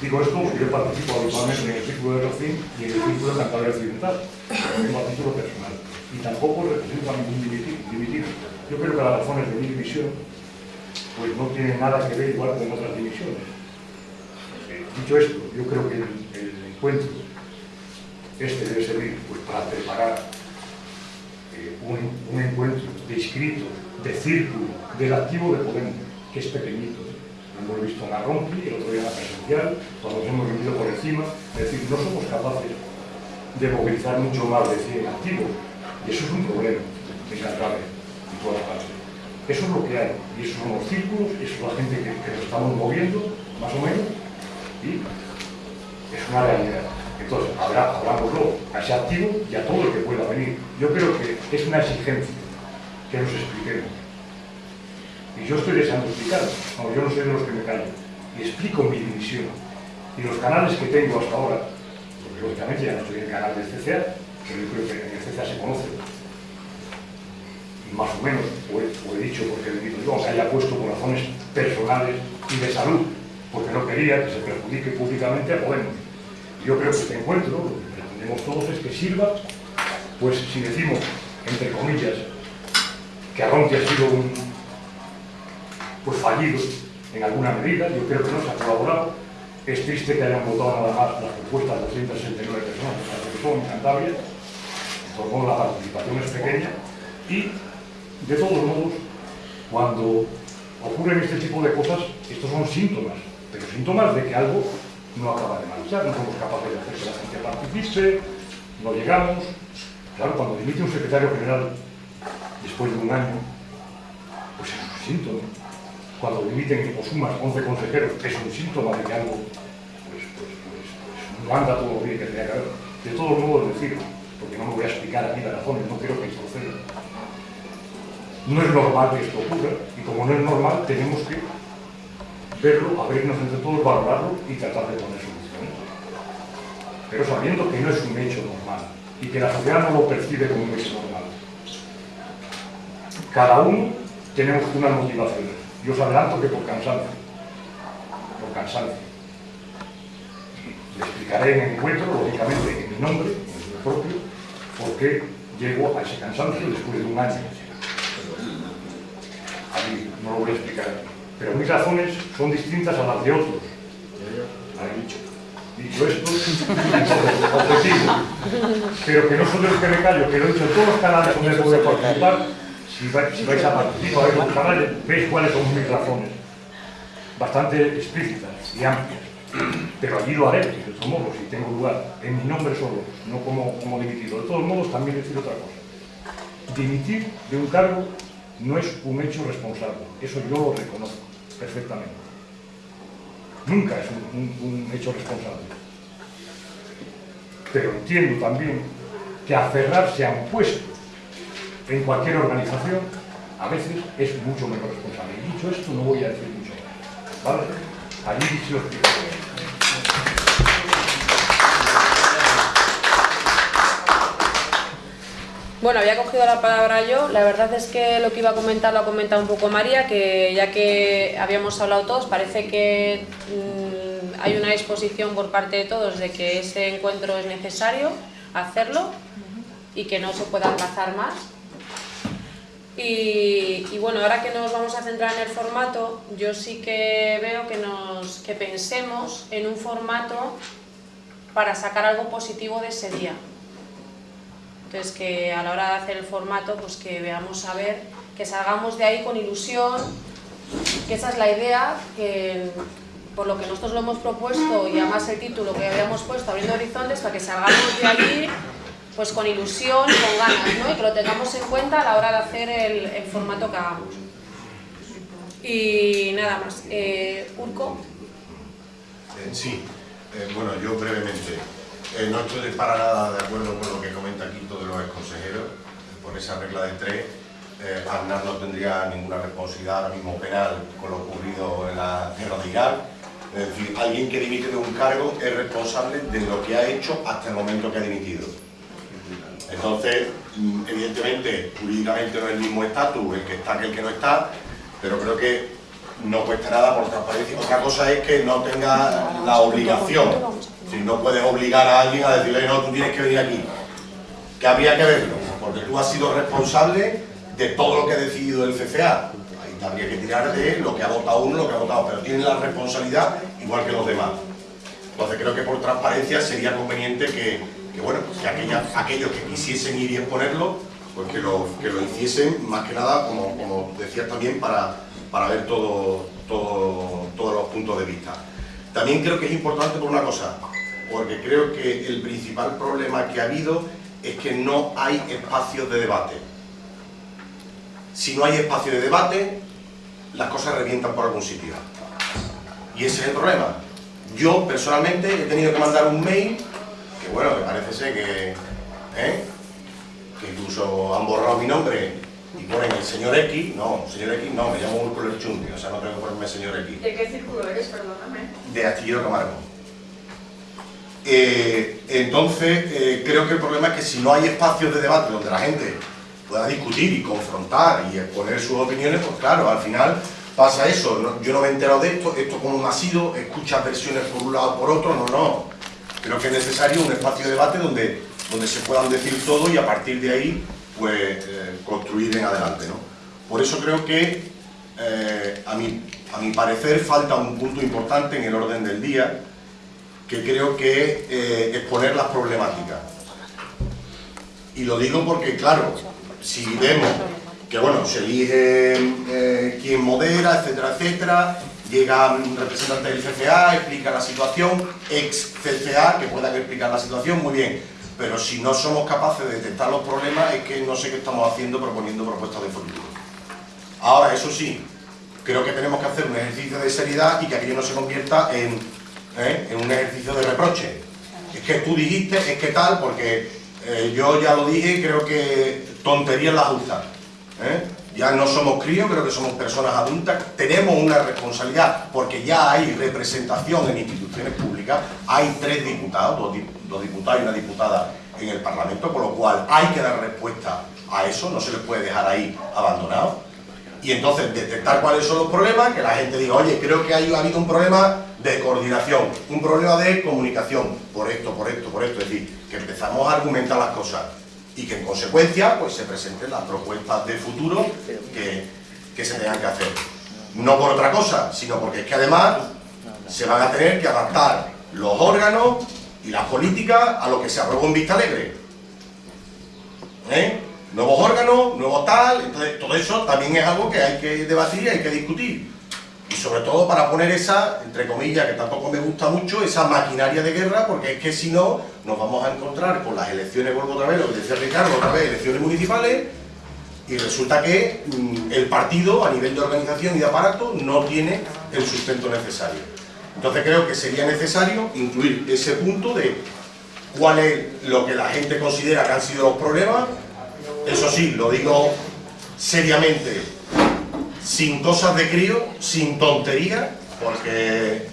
Digo esto porque yo participo habitualmente en el círculo de Rocín y en el círculo de Cantabria Occidental, mismo a título personal. Y tampoco represento a ningún dimitido. Yo creo que las razones de mi división pues no tienen nada que ver igual con otras divisiones. Dicho esto, yo creo que el, encuentro este debe servir pues, para preparar eh, un, un, encuentro de inscritos, de círculo, del activo de Podemos, que es pequeñito. Lo hemos visto en la el otro día en la presencial, cuando nos hemos reunido por encima, es decir, no somos capaces de movilizar mucho más de 100 activos. Eso es un problema en Cantabria y toda la parte. Eso es lo que hay, y esos son los círculos, eso es la gente que, que nos estamos moviendo, más o menos, y es una realidad. Entonces, habrá, hablámoslo a ese activo y a todo el que pueda venir. Yo creo que es una exigencia que nos expliquemos. Y yo estoy deseando explicar, no, yo no soy de los que me callo, y explico mi división. Y los canales que tengo hasta ahora, porque lógicamente ya no estoy en el canal del CCA, pero yo creo que en el CCA se conoce, más o menos, o he, dicho porque dicho yo, aunque haya puesto por razones personales y de salud, porque no quería que se perjudique públicamente a Podemos. Yo creo que este encuentro, lo que pretendemos todos es que sirva, pues si decimos, entre comillas, que Arronte ha sido un pues fallido en alguna medida, yo creo que no se ha colaborado, es triste que hayan votado nada más las propuestas de 269 personas que son en Cantabria, por modo la participación es pequeña, y de todos modos, cuando ocurren este tipo de cosas, estos son síntomas, pero síntomas de que algo no acaba de marchar, no somos capaces de hacer que la gente participe, no llegamos. Claro, cuando dimite un secretario general después de un año, pues es un síntoma. Cuando dimiten o sumas 11 consejeros, es un síntoma de que algo pues, pues, pues, pues no anda todo lo bien que tenía que haber. De todos modos, decirlo, porque no me voy a explicar aquí las razones, no quiero que proceda. No es normal que esto ocurra, y como no es normal, tenemos que verlo, abrirnos entre todos, valorarlo y tratar de poner soluciones. Pero sabiendo que no es un hecho normal y que la sociedad no lo percibe como un hecho normal. Cada uno tenemos unas motivaciones. Yo os adelanto que por cansancio. Por cansancio. Le explicaré en el encuentro, lógicamente, en mi nombre, propio, por qué llego a ese cansancio después de un año. Ahí no lo voy a explicar pero mis razones son distintas a las de otros. Dicho. Esto. Pero que no son de que me callo, que lo he dicho en todos los canales donde puedo participar. Si vais, si vais a participar en los canales, veis cuáles son mis razones. Bastante explícitas y amplias. (clears throat) Pero allí lo haré, de todos modos, si tengo lugar, en mi nombre solo, no como, como dimitido. De todos modos, también decir otra cosa. Dimitir de un cargo no es un hecho responsable, eso yo lo reconozco perfectamente. Nunca es un, hecho responsable. Pero entiendo también que aferrarse a un puesto en cualquier organización a veces es mucho mejor responsable. Y dicho esto, no voy a decir mucho más. ¿Vale? Allí dicho Bueno, había cogido la palabra yo. La verdad es que lo que iba a comentar lo ha comentado un poco María, que ya que habíamos hablado todos, parece que mmm, hay una disposición por parte de todos de que ese encuentro es necesario hacerlo y que no se pueda aplazar más. Y, y, bueno, ahora que nos vamos a centrar en el formato, yo sí que veo que, nos, que pensemos en un formato para sacar algo positivo de ese día. Entonces que a la hora de hacer el formato, pues que veamos a ver, que salgamos de ahí con ilusión, que esa es la idea, que por lo que nosotros lo hemos propuesto y además el título que habíamos puesto, Abriendo Horizontes, para que salgamos de allí pues con ilusión, con ganas, ¿no? y que lo tengamos en cuenta a la hora de hacer el, el formato que hagamos. Y nada más. Eh, ¿Urco? Eh, sí, eh, bueno, yo brevemente. Eh, no estoy para nada de acuerdo con lo que comenta aquí todos los consejeros. Por esa regla de tres, eh, no tendría ninguna responsabilidad ahora mismo penal con lo ocurrido en la guerra de Irak. Es decir, alguien que dimite de un cargo es responsable de lo que ha hecho hasta el momento que ha dimitido. Entonces, mm, evidentemente, jurídicamente no es el mismo estatus el que está que el que no está, pero creo que no cuesta nada por transparencia. Otra cosa es que no tenga la obligación. Si no puedes obligar a alguien a decirle, no, tú tienes que venir aquí. Que habría que verlo, porque tú has sido responsable de todo lo que ha decidido el CCA. Ahí habría que tirar de lo que ha votado uno, lo que ha votado, pero tiene la responsabilidad igual que los demás. Entonces creo que por transparencia sería conveniente que, que bueno, que aquella, aquellos que quisiesen ir y exponerlo, pues que lo, que lo hiciesen, más que nada, como, como decías también, para, para ver todo, todo, todos los puntos de vista. También creo que es importante por una cosa, porque creo que el principal problema que ha habido es que no hay espacios de debate. Si no hay espacio de debate, las cosas revientan por algún sitio. Y ese es el problema. Yo, personalmente, he tenido que mandar un mail, que bueno, que parece ser que... ¿eh? que incluso han borrado mi nombre y ponen el señor X, no, señor X no, me llamo Úrculo Lerchundi, o sea, no tengo que ponerme señor X. ¿De qué círculo eres, perdóname? De Astillero Camargo. Eh, entonces, eh, creo que el problema es que si no hay espacios de debate donde la gente pueda discutir y confrontar y exponer sus opiniones, pues claro, al final pasa eso. Yo no me he enterado de esto, esto como ha sido, escuchas versiones por un lado o por otro, no, no. Creo que es necesario un espacio de debate donde, donde se puedan decir todo y a partir de ahí, pues, eh, construir en adelante, ¿no? Por eso creo que, a, mi, a mi parecer, falta un punto importante en el orden del día, que creo que es eh, exponer las problemáticas. Y lo digo porque, claro, si vemos que bueno, se elige eh, quien modera, etcétera, etcétera, llega un representante del CCA, explica la situación, ex CCA, que pueda explicar la situación, muy bien, pero si no somos capaces de detectar los problemas es que no sé qué estamos haciendo proponiendo propuestas de futuro. Ahora, eso sí, creo que tenemos que hacer un ejercicio de seriedad y que aquello no se convierta en ¿eh? en un ejercicio de reproche. Es que tú dijiste, es que tal, porque eh, yo ya lo dije, creo que tonterías las justas. ¿eh? Ya no somos críos, creo que somos personas adultas, tenemos una responsabilidad, porque ya hay representación en instituciones públicas, hay tres diputados, dos, dos diputados y una diputada en el Parlamento, con lo cual hay que dar respuesta a eso, no se les puede dejar ahí abandonado. Y entonces detectar cuáles son los problemas, que la gente diga, oye, creo que ha habido un problema de coordinación, un problema de comunicación, por esto, por esto, por esto, es decir, que empezamos a argumentar las cosas y que en consecuencia pues se presenten las propuestas de futuro que, que se tengan que hacer. No por otra cosa, sino porque es que además se van a tener que adaptar los órganos y las políticas a lo que se aprobó en Vista Alegre. ¿Eh? Nuevos órganos, nuevo tal, entonces todo eso también es algo que hay que debatir y hay que discutir y sobre todo para poner esa, entre comillas, que tampoco me gusta mucho, esa maquinaria de guerra, porque es que si no, nos vamos a encontrar con las elecciones, vuelvo otra vez, lo que decía Ricardo, otra vez, elecciones municipales, y resulta que mmm, el partido, a nivel de organización y de aparato, no tiene el sustento necesario. Entonces creo que sería necesario incluir ese punto de cuál es lo que la gente considera que han sido los problemas, eso sí, lo digo seriamente, sin cosas de crío, sin tonterías, porque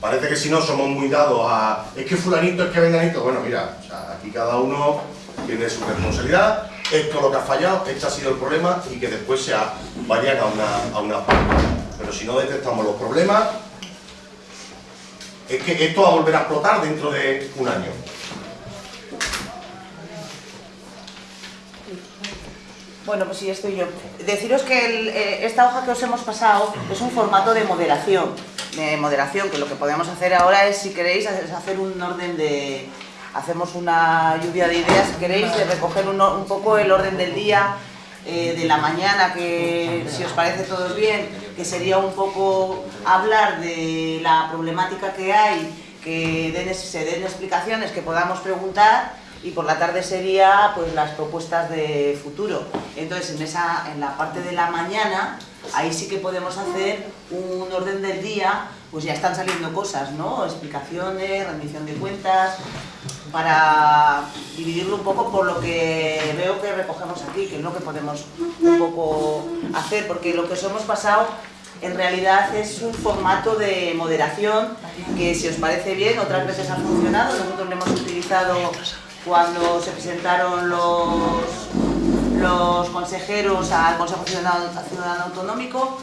parece que si no somos muy dados a es que fulanito, es que venganito, bueno mira, aquí cada uno tiene su responsabilidad, esto es lo que ha fallado, este ha sido el problema y que después se vayan a una, a una. Pero si no detectamos los problemas, es que esto va a volver a explotar dentro de un año. Bueno, pues sí, estoy yo. Deciros que eh, esta hoja que os hemos pasado es un formato de moderación. De moderación, que lo que podemos hacer ahora es, si queréis, es hacer un orden de... Hacemos una lluvia de ideas, si queréis, de recoger un, poco el orden del día, eh, de la mañana, que si os parece todos bien, que sería un poco hablar de la problemática que hay, que den, se den explicaciones, que podamos preguntar y por la tarde sería pues las propuestas de futuro. Entonces en, esa, en la parte de la mañana, ahí sí que podemos hacer un orden del día, pues ya están saliendo cosas, ¿no? Explicaciones, rendición de cuentas, para dividirlo un poco por lo que veo que recogemos aquí, que es lo que podemos un poco hacer, porque lo que os hemos pasado en realidad es un formato de moderación que si os parece bien, otras veces ha funcionado, nosotros lo hemos utilizado cuando se presentaron los, los consejeros al Consejo Ciudadano, Autonómico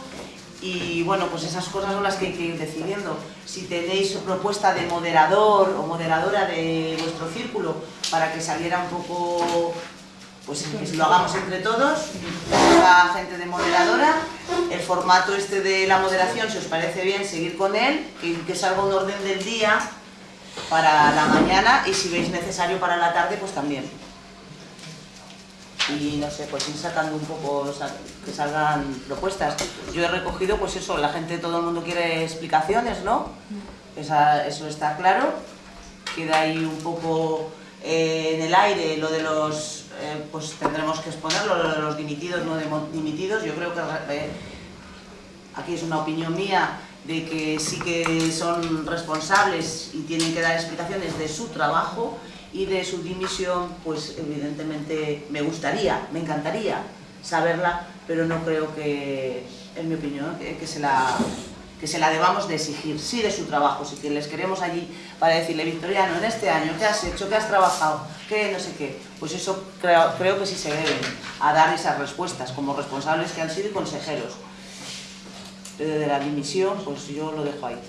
y bueno, pues esas cosas son las que hay que ir decidiendo. Si tenéis propuesta de moderador o moderadora de vuestro círculo para que saliera un poco, pues que lo hagamos entre todos, la gente de moderadora, el formato este de la moderación, si os parece bien, seguir con él, y que salga un orden del día para la mañana y si veis necesario para la tarde, pues también. Y no sé, pues ir sacando un poco, que salgan propuestas. Yo he recogido, pues eso, la gente, todo el mundo quiere explicaciones, ¿no? Esa- eso está claro. Queda ahí un poco eh, en el aire lo de los, eh, pues tendremos que exponerlo, lo de los dimitidos, no dimitidos. Yo creo que eh, aquí es una opinión mía de que sí que son responsables y tienen que dar explicaciones de su trabajo y de su dimisión, pues evidentemente me gustaría, me encantaría saberla, pero no creo que, en mi opinión, que, se la que se la debamos de exigir, sí de su trabajo, si que les queremos allí para decirle, Victoriano, en este año, ¿qué has hecho? ¿Qué has trabajado? ¿Qué no sé qué? Pues eso creo, creo que sí se deben a dar esas respuestas como responsables que han sido y consejeros eh, de la dimisión, pues yo lo dejo ahí.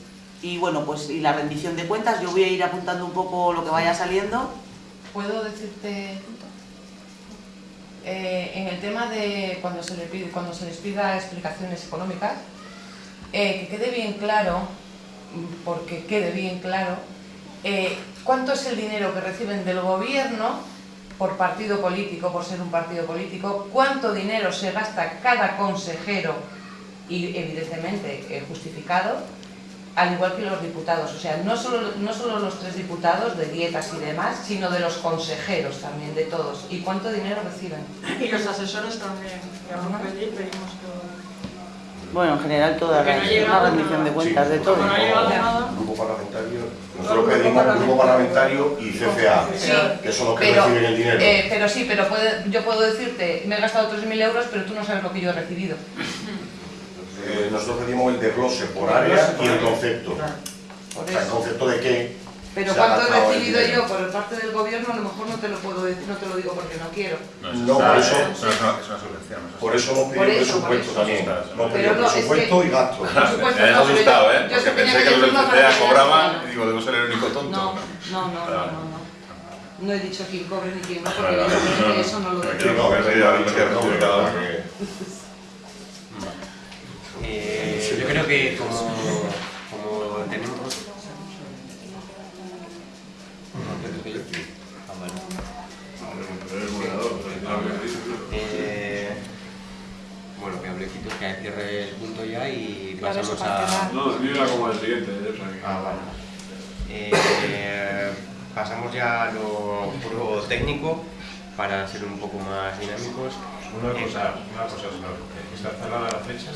Y bueno, pues y la rendición de cuentas, yo voy a ir apuntando un poco lo que vaya saliendo. ¿Puedo decirte eh, en el tema de cuando se, les pida explicaciones económicas, eh, que quede bien claro, porque quede bien claro, eh, cuánto es el dinero que reciben del gobierno por partido político, por ser un partido político, cuánto dinero se gasta cada consejero y evidentemente eh, justificado, al igual que los diputados, o sea, no solo, no solo los tres diputados de dietas y demás, sino de los consejeros también, de todos. ¿Y cuánto dinero reciben? (laughs) Y los asesores también, pedimos todo. Bueno, en general toda la, no rendición de cuentas, de todo. No ha llegado nada. Grupo parlamentario, nosotros pedimos grupo parlamentario y CCA, Sí, que son los que pero, reciben el dinero. eh, pero sí, pero puede- yo puedo decirte, me he gastado 3.000 euros, pero tú no sabes lo que yo he recibido. (laughs) Eh, nosotros pedimos el desglose por área y el concepto. O sea, el concepto de qué Pero cuánto he recibido yo por parte del gobierno, a lo mejor no te lo puedo decir, no te lo digo porque no quiero. No, por eso, Eso es una, es una subvención. eso es- por eso hemos pedido presupuesto también. Hemos pedido presupuesto y gasto. (laughs) Me pero asustado, ¿eh? Porque pensé que los del veas. y digo, debo ser el único tonto. No, no, no, no, no, no. He dicho quién cobre ni quién no, porque eso no lo digo. (laughs) Eh, yo creo que como, como tenemos... Ah, vale. Eh, bueno, que hable Quito, que cierre el punto ya y pasamos a... No, era como el siguiente. Ah, vale. Eh, pasamos ya a lo puro técnico para ser un poco más dinámicos. Una cosa, una cosa, señor, ¿está cerrada la fecha?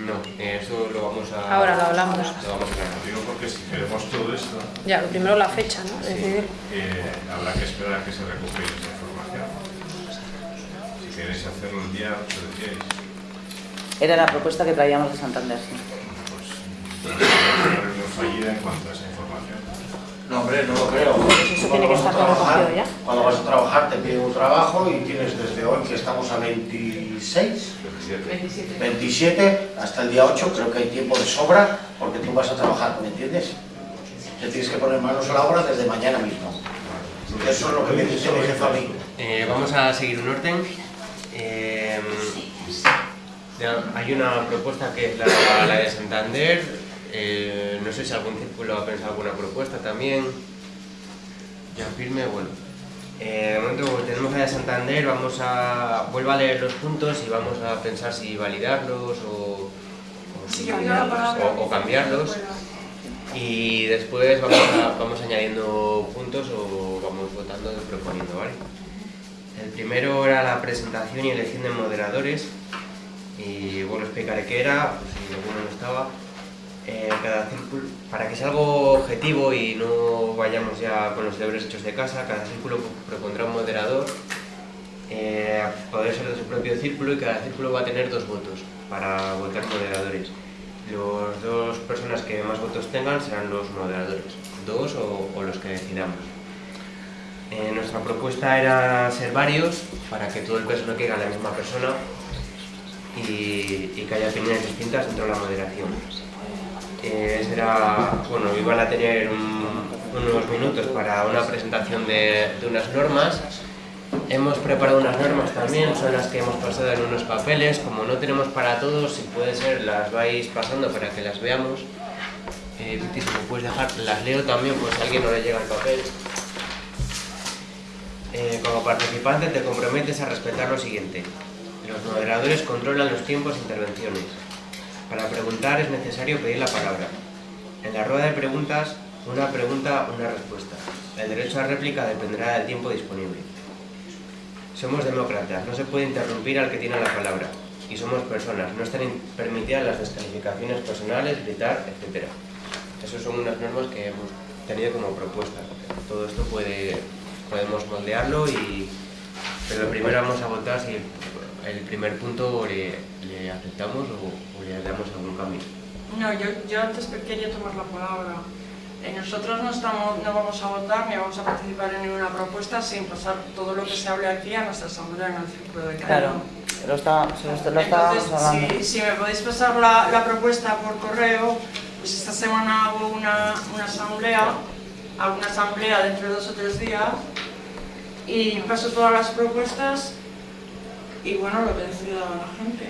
No, eh, eso lo vamos a... Ahora lo hablamos. Lo vamos a hablar. Digo porque si queremos todo esto, Ya, lo primero la fecha, ¿no? Decidir. eh, habrá que esperar a que se recupere esa información. Que queréis hacerlo el día 8, decíais. Era la propuesta que traíamos de Santander, sí. Pues, fallida en cuanto a esa información. No, hombre, no lo creo. eso tiene que estar trabajar- recogido ya. Cuando vas a trabajar te piden un trabajo y tienes desde hoy, que estamos a 26, 27. 27 hasta el día 8, creo que hay tiempo de sobra porque tú vas a trabajar, ¿me entiendes? Te tienes que poner manos a la obra desde mañana mismo. Eso es lo que me dice mi jefe a mí. Eh, vamos a seguir un orden. Eh, hay una propuesta que es la, la de Santander. Eh, no sé si algún círculo ha pensado alguna propuesta también. Ya firme, bueno. Eh, de momento tenemos de Santander, vamos a... Vuelvo a leer los puntos y vamos a pensar si validarlos o, cambiarlos. Y después vamos, a- vamos añadiendo puntos o vamos votando y proponiendo, ¿vale? El primero era la presentación y elección de moderadores. Y bueno, explicaré qué era, pues si alguno no estaba. Eh, cada círculo, para que sea algo objetivo y no vayamos ya con los deberes hechos de casa, cada círculo propondrá un moderador. Eh, poder ser de su propio círculo y cada círculo va a tener dos votos para votar moderadores. Las dos personas que más votos tengan serán los moderadores, dos o, los que decidamos. Eh, nuestra propuesta era ser varios para que todo el peso no caiga en la misma persona y que haya opiniones distintas dentro de la moderación. Eh, será, bueno, iban a tener un- unos minutos para una presentación de, de unas normas. Hemos preparado unas normas también, son las que hemos pasado en unos papeles. Como no tenemos para todos, si puede ser, las vais pasando para que las veamos. Eh, Viti, si me puedes dejar, las leo también por si a alguien no le llega el papel. Eh, como participante te comprometes a respetar lo siguiente. Los moderadores controlan los tiempos e intervenciones. Para preguntar es necesario pedir la palabra. En la rueda de preguntas, una pregunta, una respuesta. El derecho a réplica dependerá del tiempo disponible. Somos demócratas, no se puede interrumpir al que tiene la palabra. Y somos personas, no están permitidas las descalificaciones personales, gritar, etc. Esas son unas normas que hemos tenido como propuesta. Todo esto puede, podemos moldearlo y... Pero primero vamos a votar si el primer punto le, le aceptamos o, o le damos algún cambio. No, yo, yo antes que quería tomar la palabra. Eh, nosotros no, estamos, no vamos a votar ni vamos a participar en ninguna propuesta sin pasar todo lo que se hable aquí a nuestra asamblea en el círculo de Claro, Cañón. lo, está, se lo, Entonces, hablando. si, si me podéis pasar la, la propuesta por correo, pues esta semana hago una, una asamblea, hago una asamblea dentro de dos o tres días y paso todas las propuestas y bueno, lo que decida la gente.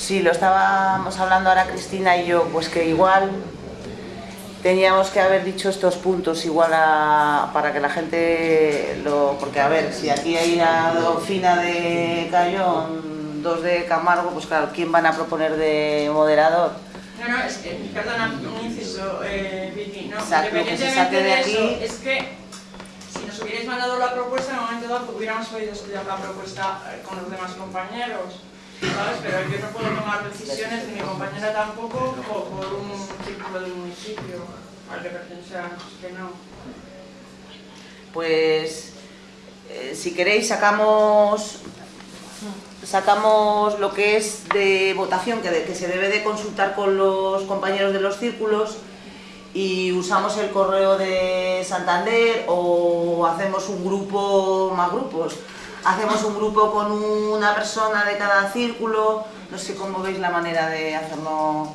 Sí, lo estábamos hablando ahora Cristina y yo, pues que igual teníamos que haber dicho estos puntos igual a- para que la gente lo... Porque a ver, si aquí hay una Fina de Cayón, dos de Camargo, pues claro, ¿quién van a proponer de moderador? No, no, es que, perdona, un inciso, eh, Vicky, no, Exacto, lo que se independientemente saque de eso, es que si nos hubierais mandado la propuesta, en el momento dado hubiéramos podido estudiar la propuesta eh, con los demás compañeros, Pero yo no puedo tomar decisiones, ni mi compañera tampoco, por, por un círculo del municipio al que pertenecemos, que no. Pues eh, si queréis sacamos sacamos lo que es de votación que, que se debe de consultar con los compañeros de los círculos y usamos el correo de Santander o hacemos un grupo, más grupos, hacemos un grupo con una persona de cada círculo, no sé cómo veis la manera de hacerlo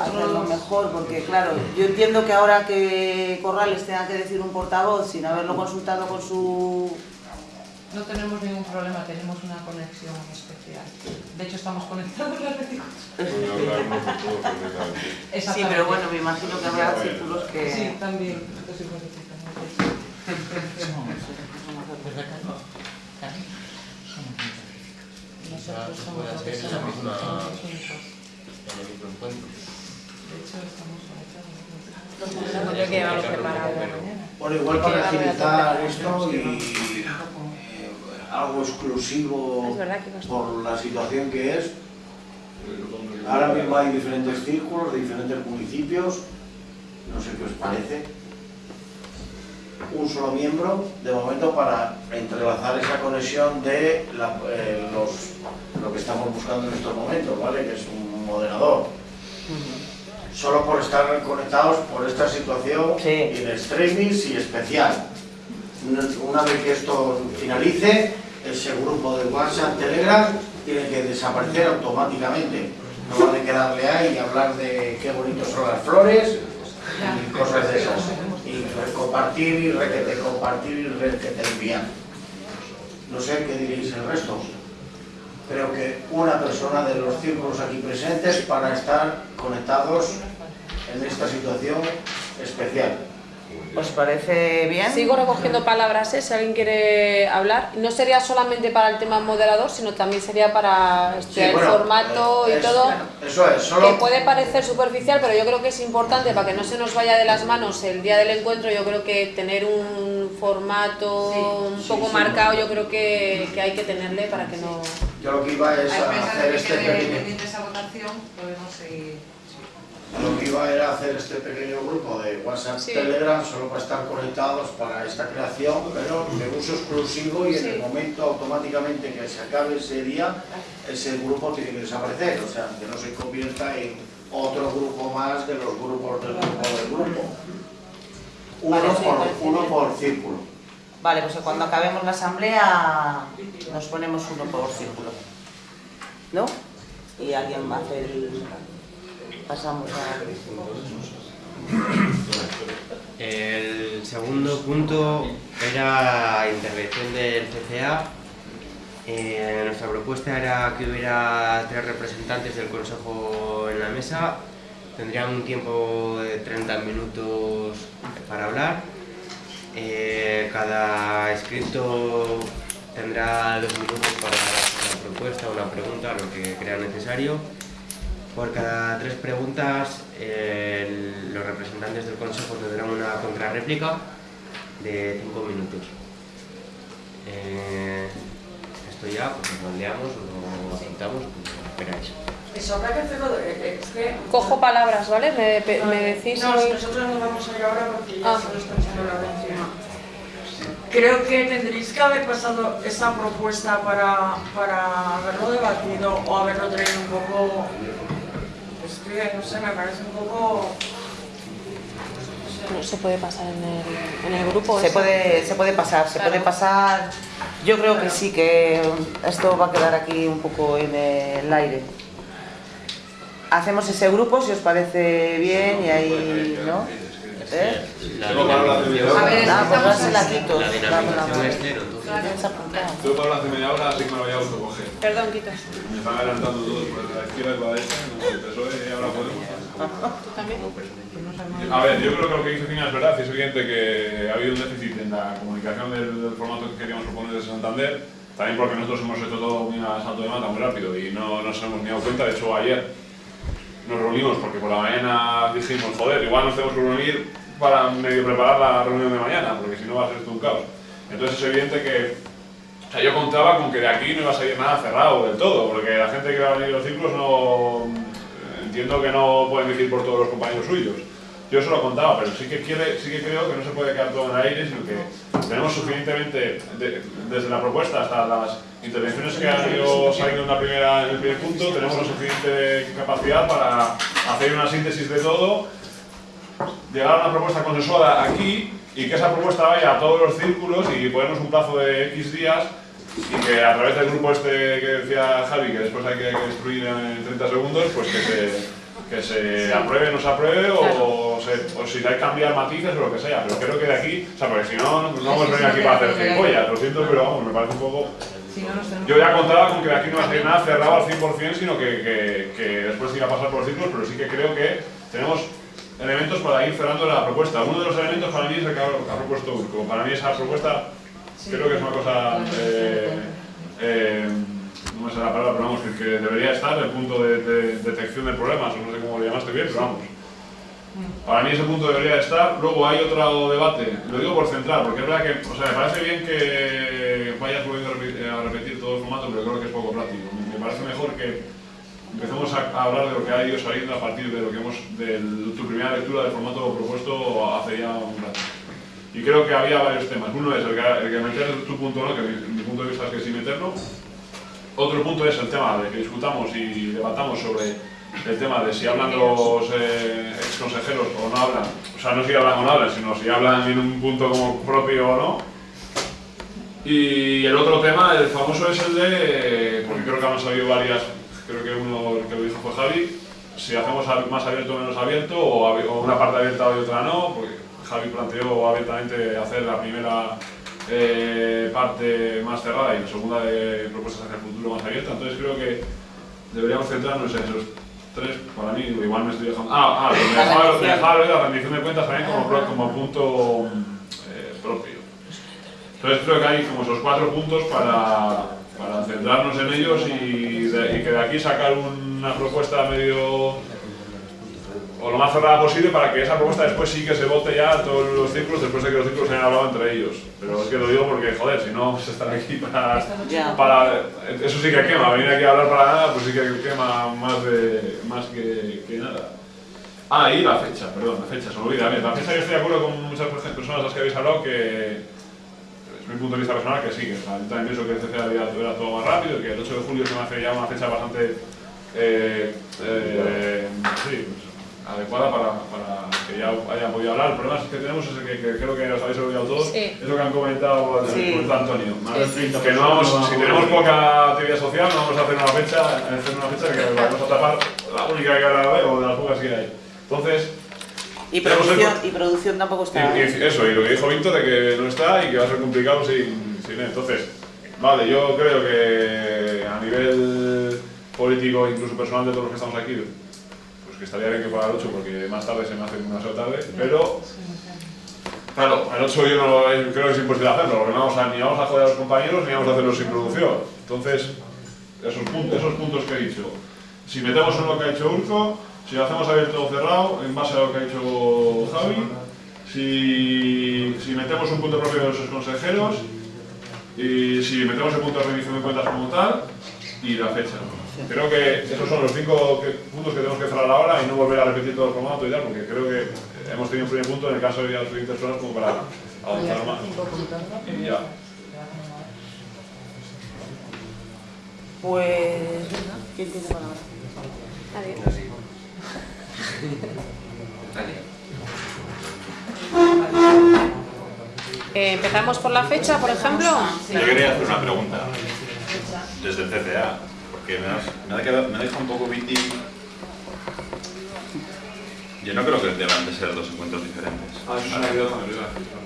hacerlo mejor, porque claro, yo entiendo que ahora que Corrales tenga que decir un portavoz sin haberlo consultado con su... no tenemos ningún problema, tenemos una conexión especial. De hecho, estamos conectados las 24 Sí, pero bueno, me imagino que habrá círculos que... Sí, también. Somos únicos. en el mismo encuentro. De hecho, estamos conectados. Yo que. Bueno, igual para agilizar esto y eh, algo exclusivo por la situación que es. Ahora mismo hay diferentes círculos de diferentes municipios, no sé qué os parece. Un solo miembro de momento para entrelazar esa conexión de la- eh, los- lo que estamos buscando en estos momentos, ¿vale? Que es un moderador. Solo por estar conectados por esta situación in extremis y especial. Una- Una vez que esto finalice, ese grupo de WhatsApp, Telegram, tiene que desaparecer automáticamente. No vale quedarle ahí y hablar de qué bonitos son las flores y cosas de esas. Y compartir y requete compartir y requete enviar. No sé qué diréis el resto. Creo que una persona de los círculos aquí presentes para estar conectados en esta situación especial. ¿Os parece bien? Sigo recogiendo palabras, ¿eh? si alguien quiere hablar. No sería solamente para el tema moderador, sino también sería para este, Sí, el bueno, formato eh, y es- todo. Eso es, solo... Que puede parecer superficial, pero yo creo que es importante para que no se nos vaya de las manos el día del encuentro. Yo creo que tener un formato un poco sí, marcado, yo creo que, que hay que tenerle para que no. Yo lo que iba es A a hacer este que pequeño... pendiente esa votación, podemos seguir. Lo que iba era hacer este pequeño grupo de WhatsApp, Sí. Telegram, solo para estar conectados para esta creación, pero de uso exclusivo y en el momento automáticamente que se acabe ese día, ese grupo tiene que desaparecer, o sea, que no se convierta en otro grupo más de los grupos del grupo del grupo. Uno, Vale, por, parece uno por círculo. Vale, pues cuando acabemos la asamblea nos ponemos uno por círculo. ¿No? Y alguien hacer el... Pasamos a... El segundo punto era intervención del CCA. Eh, nuestra propuesta era que hubiera tres representantes del Consejo en la mesa. Tendrían un tiempo de 30 minutos para hablar. Eh, cada escrito tendrá dos minutos para una propuesta, una pregunta, lo que crea necesario. Por cada tres preguntas, los representantes del Consejo tendrán una contrarréplica de cinco minutos. Eh, esto ya, pues lo moldeamos o lo apuntamos, como queráis. Eso habrá que hacerlo, de- eh, es que... Cojo palabras, ¿vale? Me, me decís. No, si- nosotros nos vamos a ir ahora porque ya Ah. se nos está echando la encima. Creo que tendréis que haber pasado esa propuesta para, para haberlo debatido o haberlo traído un poco... Es que, no sé, me parece un poco... No se puede pasar en el, en el grupo. Se eso. puede, se puede pasar, se Claro. puede pasar. Yo creo que sí, que esto va a quedar aquí un poco en el aire. Hacemos ese grupo, si os parece bien, y ahí, ¿no? ¿Eh? La de media hora. A ver, Ah, pues dársela a Quito. La dinamización es cero, de media hora, así que me lo voy a autocoger. Perdón, Quito. Me están adelantando todos por la izquierda y por la derecha, no, el PSOE y ahora podemos. también? A ver, yo creo que lo que dice Fina es verdad, es evidente que ha habido un déficit en la comunicación del, del formato que queríamos proponer desde Santander, también porque nosotros hemos hecho todo muy a salto de mata, muy rápido y no nos hemos ni dado cuenta, de hecho ayer nos reunimos porque por la mañana dijimos, joder, igual nos tenemos que reunir para medio preparar la reunión de mañana, porque si no va a ser esto un caos. Entonces es evidente que o sea, yo contaba con que de aquí no iba a salir nada cerrado del todo, porque la gente que va a venir los ciclos no... Entiendo que no pueden decir por todos los compañeros suyos. Yo eso lo contaba, pero sí que, quiere, sí que creo que no se puede quedar todo en el aire, sino que tenemos suficientemente, de- desde la propuesta hasta las intervenciones que han ido saliendo en, la primera, en el primer punto, tenemos la suficiente capacidad para hacer una síntesis de todo, llegar a una propuesta consensuada aquí y que esa propuesta vaya a todos los círculos y ponernos un plazo de X días y que a través del grupo este que decía Javi, que después hay que destruir en 30 segundos, pues que se, que se apruebe o no se apruebe o, se- o si hay que cambiar matices o lo que sea. Pero creo que de aquí, o sea, porque si no, no no hemos venido aquí para hacer gilipollas, lo siento, pero vamos, me parece un poco... Si no, Yo ya contaba con que de aquí no iba a salir nada cerrado al 100%, sino que, que, que después se iba a pasar por los ciclos, pero sí que creo que tenemos elementos para ir cerrando la propuesta. Uno de los elementos para mí es el que ha, ha propuesto Urco. Para mí esa propuesta creo que es una cosa... eh, eh, no me sé la palabra, pero vamos, que, que debería estar el punto de, de detección de problemas, o no sé cómo lo llamaste bien, pero vamos. Para mí ese punto debería estar. Luego hay otro debate, lo digo por centrar, porque es verdad que, o sea, me parece bien que vayas volviendo a repetir todo el formato, pero creo que es poco práctico. Me parece mejor que empecemos a, hablar de lo que ha ido saliendo a partir de lo que hemos, de tu primera lectura del formato propuesto hace ya un rato. Y creo que había varios temas. Uno es el que, meter tu punto, ¿no? que mi punto de vista es que sí meterlo. Otro punto es el tema de que discutamos y debatamos sobre el tema de si hablan los eh, ex consejeros o no hablan. O sea, no si hablan o no hablan, sino si hablan en un punto como propio o no. Y el otro tema, el famoso es el de, porque creo que han salido varias, creo que uno que lo dijo fue Javi, si hacemos más abierto o menos abierto, o, una parte abierta y otra no, porque Javi planteó abiertamente hacer la primera eh, parte más cerrada y la segunda de propuestas hacia el futuro más abierta, entonces creo que deberíamos centrarnos en esos tres, para mí, igual me estoy dejando... Ah, ah, lo de dejar, lo de dejar la rendición de cuentas también como, como punto eh, propio. Entonces creo que hay como esos cuatro puntos para, para centrarnos en ellos y, de- y que de aquí sacar una propuesta medio o lo más cerrada posible para que esa propuesta después sí que se vote ya en todos los círculos después de que los círculos se hayan hablado entre ellos. Pero es que lo digo porque, joder, si no se están aquí para. Eso sí que quema, venir aquí a hablar para nada, pues sí que quema más, de, más que, que nada. Ah, y la fecha, perdón, la fecha, se me olvida. Bien, la fecha yo estoy de acuerdo con muchas personas a las que habéis hablado que mi punto de vista personal que sí, que o sea, yo también pienso que el CCA era, era todo más rápido, que el 8 de julio se me hace ya una fecha bastante eh, eh, sí, pues, adecuada para, para que ya hayan podido hablar. El problema es que tenemos es que, que creo que os habéis olvidado todos, Sí. es lo que han comentado, Sí. Antonio. Más de 30 que no vamos, si tenemos poca actividad social, no vamos a hacer una fecha, hacer una fecha que vamos a tapar la única que hay o de las pocas que hay. Entonces, Y producción, y producción tampoco está. y, y eso, y lo que dijo Víctor de que no está y que va a ser complicado sin, sin él. Entonces, vale, yo creo que a nivel político, incluso personal de todos los que estamos aquí, pues que estaría bien que fuera el 8 porque más tarde se me hace demasiado tarde, pero claro, el 8 yo no creo que es imposible hacerlo, porque no vamos a, ni vamos a joder a los compañeros ni vamos a hacerlo sin producción. Entonces, esos puntos, esos puntos que he dicho, si metemos en lo que ha hecho Urco, si lo hacemos abierto o cerrado, en base a lo que ha hecho Javi, si, si metemos un punto propio de los consejeros, y si metemos el punto de rendición de cuentas como tal, y la fecha. Creo que esos son los cinco que- puntos que tenemos que cerrar ahora y no volver a repetir todo el formato y tal, porque creo que hemos tenido un primer punto en el caso de las siguientes horas como para avanzar más. Y ya. Pues, ¿quién tiene palabra? Nadie. Eh, Empezamos por la fecha, por ejemplo. Yo quería hacer una pregunta desde el CCA, porque me, has- me ha, quedado, me ha dejado un poco Viti. Yo no creo que deban de ser dos encuentros diferentes. Ah.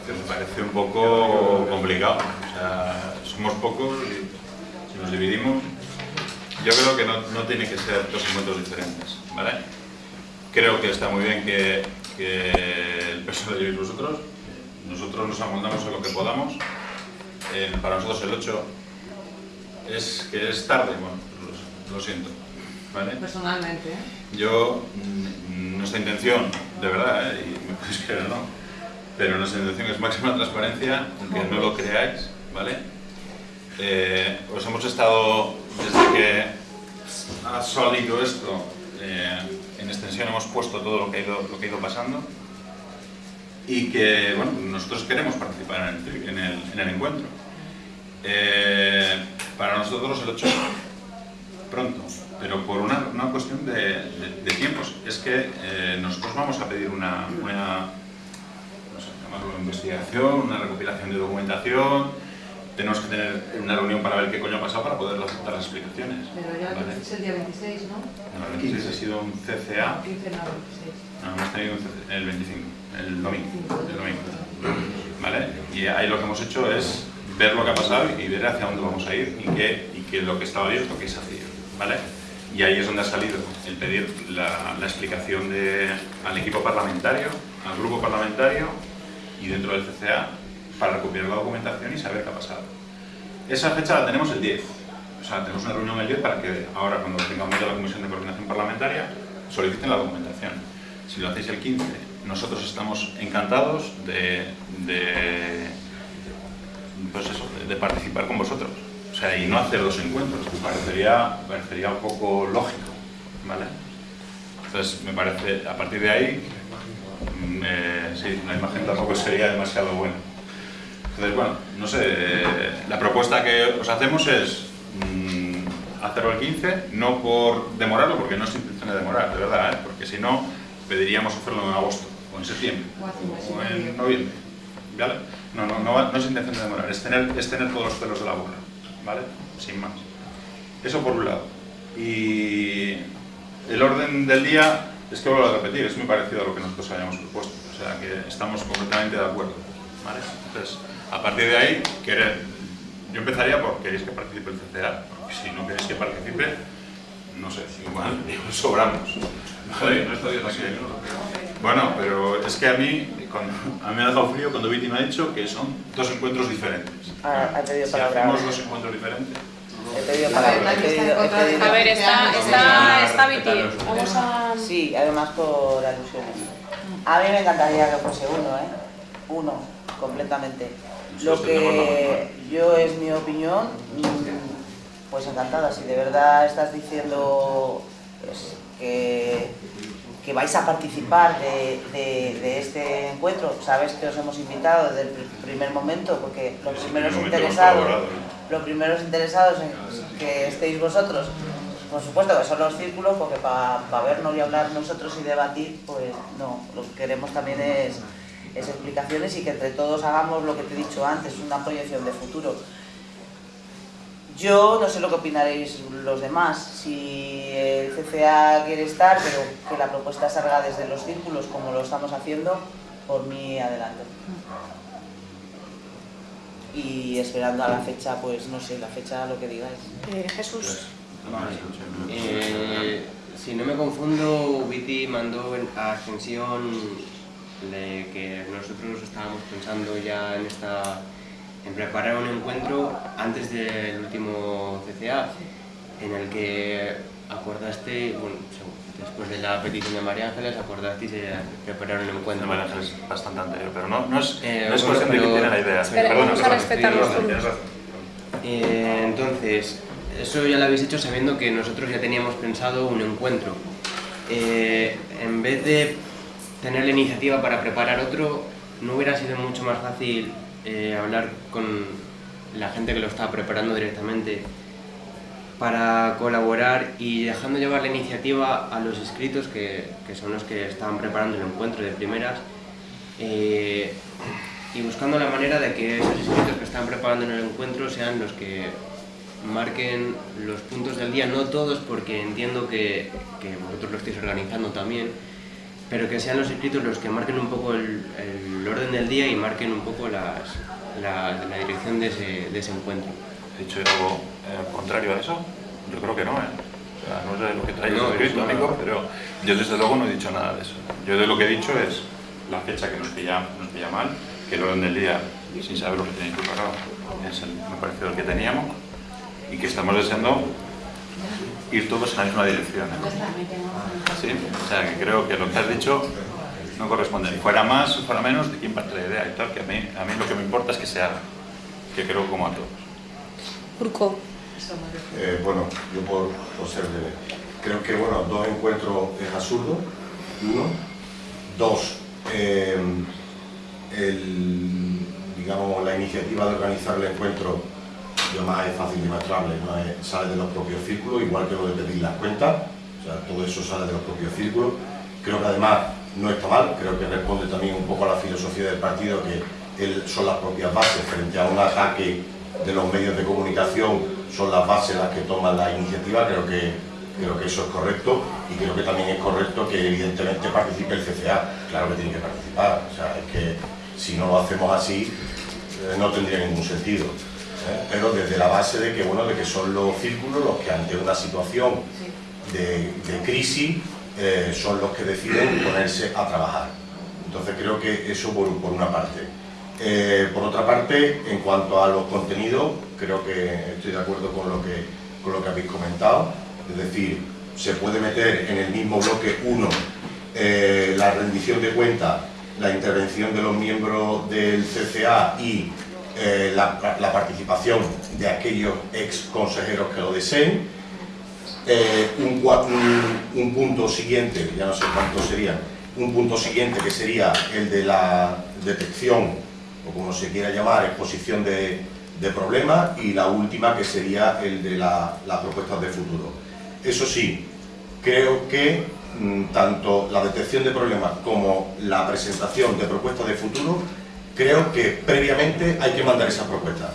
Me parece un poco complicado. O sea, somos pocos y si nos dividimos, yo creo que no, no tiene que ser dos encuentros diferentes, ¿vale? Creo que está muy bien que, que el peso lo llevéis vosotros. Nosotros nos amoldamos a lo que podamos. Eh, para nosotros el 8 es que es tarde, bueno, lo, lo siento, ¿vale? Personalmente, ¿eh? Yo, mm, nuestra intención, de verdad, ¿eh? y me podéis creer o no, pero nuestra intención es máxima transparencia, aunque no lo creáis, ¿vale? Eh, os hemos estado, desde que ha salido esto, en extensión hemos puesto todo lo que ha ido, lo que ha ido pasando y que, bueno, nosotros queremos participar en el, en el, en el encuentro. Eh, para nosotros el 8 pronto, pero por una, una cuestión de, tiempos. Es que eh, nosotros vamos a pedir una, una no investigación, una recopilación de documentación, tenemos que tener una reunión para ver qué coño ha pasado para poder aceptar las explicaciones. Pero ya ¿vale? es el día 26, ¿no? No, el 15 ha sido un CCA, 15 no, 26. no, hemos tenido un CCA el 25, el domingo, el domingo. ¿Vale? Y ahí lo que hemos hecho es ver lo que ha pasado y ver hacia dónde vamos a ir y que, y que lo que estaba abierto, que se hacía. ¿Vale? Y ahí es donde ha salido el pedir la, la explicación de, al equipo parlamentario, al grupo parlamentario y dentro del CCA para recopilar la documentación y saber qué ha pasado. Esa fecha la tenemos el 10. O sea, tenemos una reunión el 10 para que ahora, cuando tengamos ya la Comisión de Coordinación Parlamentaria, soliciten la documentación. Si lo hacéis el 15, nosotros estamos encantados de, de, pues de, participar con vosotros. O sea, y no hacer dos encuentros, me parecería, parecería un poco lógico, ¿vale? Entonces, me parece, a partir de ahí, mm, eh, sí, la imagen tampoco sería demasiado buena. Entonces, bueno, no sé, la propuesta que os hacemos es mm, hacerlo el 15, no por demorarlo, porque no es intención de demorar, de verdad, ¿eh? porque si no, pediríamos hacerlo en agosto, o en septiembre, o en noviembre, ¿vale? No, no, no, no es intención de demorar, es tener, es tener todos los pelos de la burra, ¿vale? Sin más. Eso por un lado. Y el orden del día, es que vuelvo a repetir, es muy parecido a lo que nosotros habíamos propuesto, o sea que estamos completamente de acuerdo, ¿vale? Entonces, a partir de ahí, querer, yo empezaría por queréis que participe el CCA, porque si no queréis que participe, no sé, igual, (laughs) igual sobramos. ¿vale? Bueno, pero es que a mí, cuando, a mí me ha dejado frío cuando Viti me ha dicho que son dos encuentros diferentes. Ha, ha pedido Si palabra. hacemos dos encuentros diferentes, He pedido palabra. he pedido- he pedido- A ver, está, está, está Viti. Vamos a... Sí, además por alusiones. A mí me encantaría que fuese uno, ¿eh? Uno, completamente. Lo que yo es mi opinión, mm, pues encantada. Si de verdad estás diciendo pues, que, que vais a participar de, de- de este encuentro, sabes que os hemos invitado desde el pr- primer momento, porque los primeros interesados, los primeros interesados en que estéis vosotros, por supuesto que son los círculos, porque para vernos y hablar nosotros y debatir, pues no, lo que queremos también es, es explicaciones y que entre todos hagamos lo que te he dicho antes, una proyección de futuro. Yo no sé lo que opinaréis los demás, si el CCA quiere estar, pero que la propuesta salga desde los círculos como lo estamos haciendo, por mí adelante. Y esperando a la fecha, pues no sé, la fecha lo que digáis. Eh, Jesús. Eh, si no me confundo, Viti mandó a Ascensión de que nosotros estábamos pensando ya en esta en preparar un encuentro antes del último CCA, en el que acordaste, bueno, después de la petición de María Ángeles, acordasteis de preparar un encuentro. María Ángeles es bastante anterior, pero no, no es, Eh, no es cuestión de que tiene la idea. Espera, Perdona, vamos a respetar los. Eh, entonces, eso ya lo habéis hecho sabiendo que nosotros ya teníamos pensado un encuentro. Eh, en vez de tener la iniciativa para preparar otro, ¿no hubiera sido mucho más fácil eh, hablar con la gente que lo estaba preparando directamente para colaborar y dejando llevar la iniciativa a los inscritos que, que son los que estaban preparando el encuentro de primeras eh, y buscando la manera de que esos inscritos que están preparando en el encuentro sean los que marquen los puntos del día, no todos porque entiendo que, que vosotros lo estáis organizando también, pero que sean los inscritos los que marquen un poco el, el orden del día y marquen un poco las, la, la dirección de ese, de ese encuentro. ¿He dicho algo eh, contrario a eso? Yo creo que no, ¿eh? O sea, no sé lo que traes No, escrito, no. amigo, pero yo desde luego no he dicho nada de eso. Yo de lo que he dicho es la fecha que nos pilla, nos pilla mal, que el orden del día, sin saber lo que tenéis preparado, es el, me pareció el que teníamos, y que estamos deseando ir todos en la misma dirección. Sí, o sea, que creo que lo que has dicho no corresponde. Ni fuera más, fuera menos, de quién parte la idea y tal, que a mí, a mí lo que me importa es que se haga, que creo como a todos. Urco. Eh, bueno, yo por, por ser breve. Creo que bueno, dos encuentros es absurdo, uno. Dos, eh, el, digamos, la iniciativa de organizar el encuentro más es fácil demostrable, ¿no? Es- sale de los propios círculos, igual que lo de pedir las cuentas, o sea, todo eso sale de los propios círculos. Creo que además no está mal, creo que responde también un poco a la filosofía del partido, que él, son las propias bases frente a un ataque de los medios de comunicación, son las bases las que toman la iniciativa, creo que, creo que eso es correcto y creo que también es correcto que evidentemente participe el CCA, claro que tiene que participar, o sea, es que si no lo hacemos así eh, no tendría ningún sentido. ¿Eh? Pero desde la base de que, bueno, de que son los círculos los que ante una situación de, de crisis eh, son los que deciden ponerse a trabajar. Entonces creo que eso por, por una parte. Eh, por otra parte, en cuanto a los contenidos, creo que estoy de acuerdo con lo que, con lo que habéis comentado. Es decir, se puede meter en el mismo bloque uno eh, la rendición de cuentas, la intervención de los miembros del CCA y eh, la, la participación de aquellos ex consejeros que lo deseen. Eh, un, punto siguiente, ya no sé cuántos serían, un punto siguiente que sería el de la detección, o como se quiera llamar, exposición de, de problemas, y la última que sería el de la- las propuestas de futuro. Eso sí, creo que mm, tanto la detección de problemas como la presentación de propuestas de futuro, creo que previamente hay que mandar esas propuestas.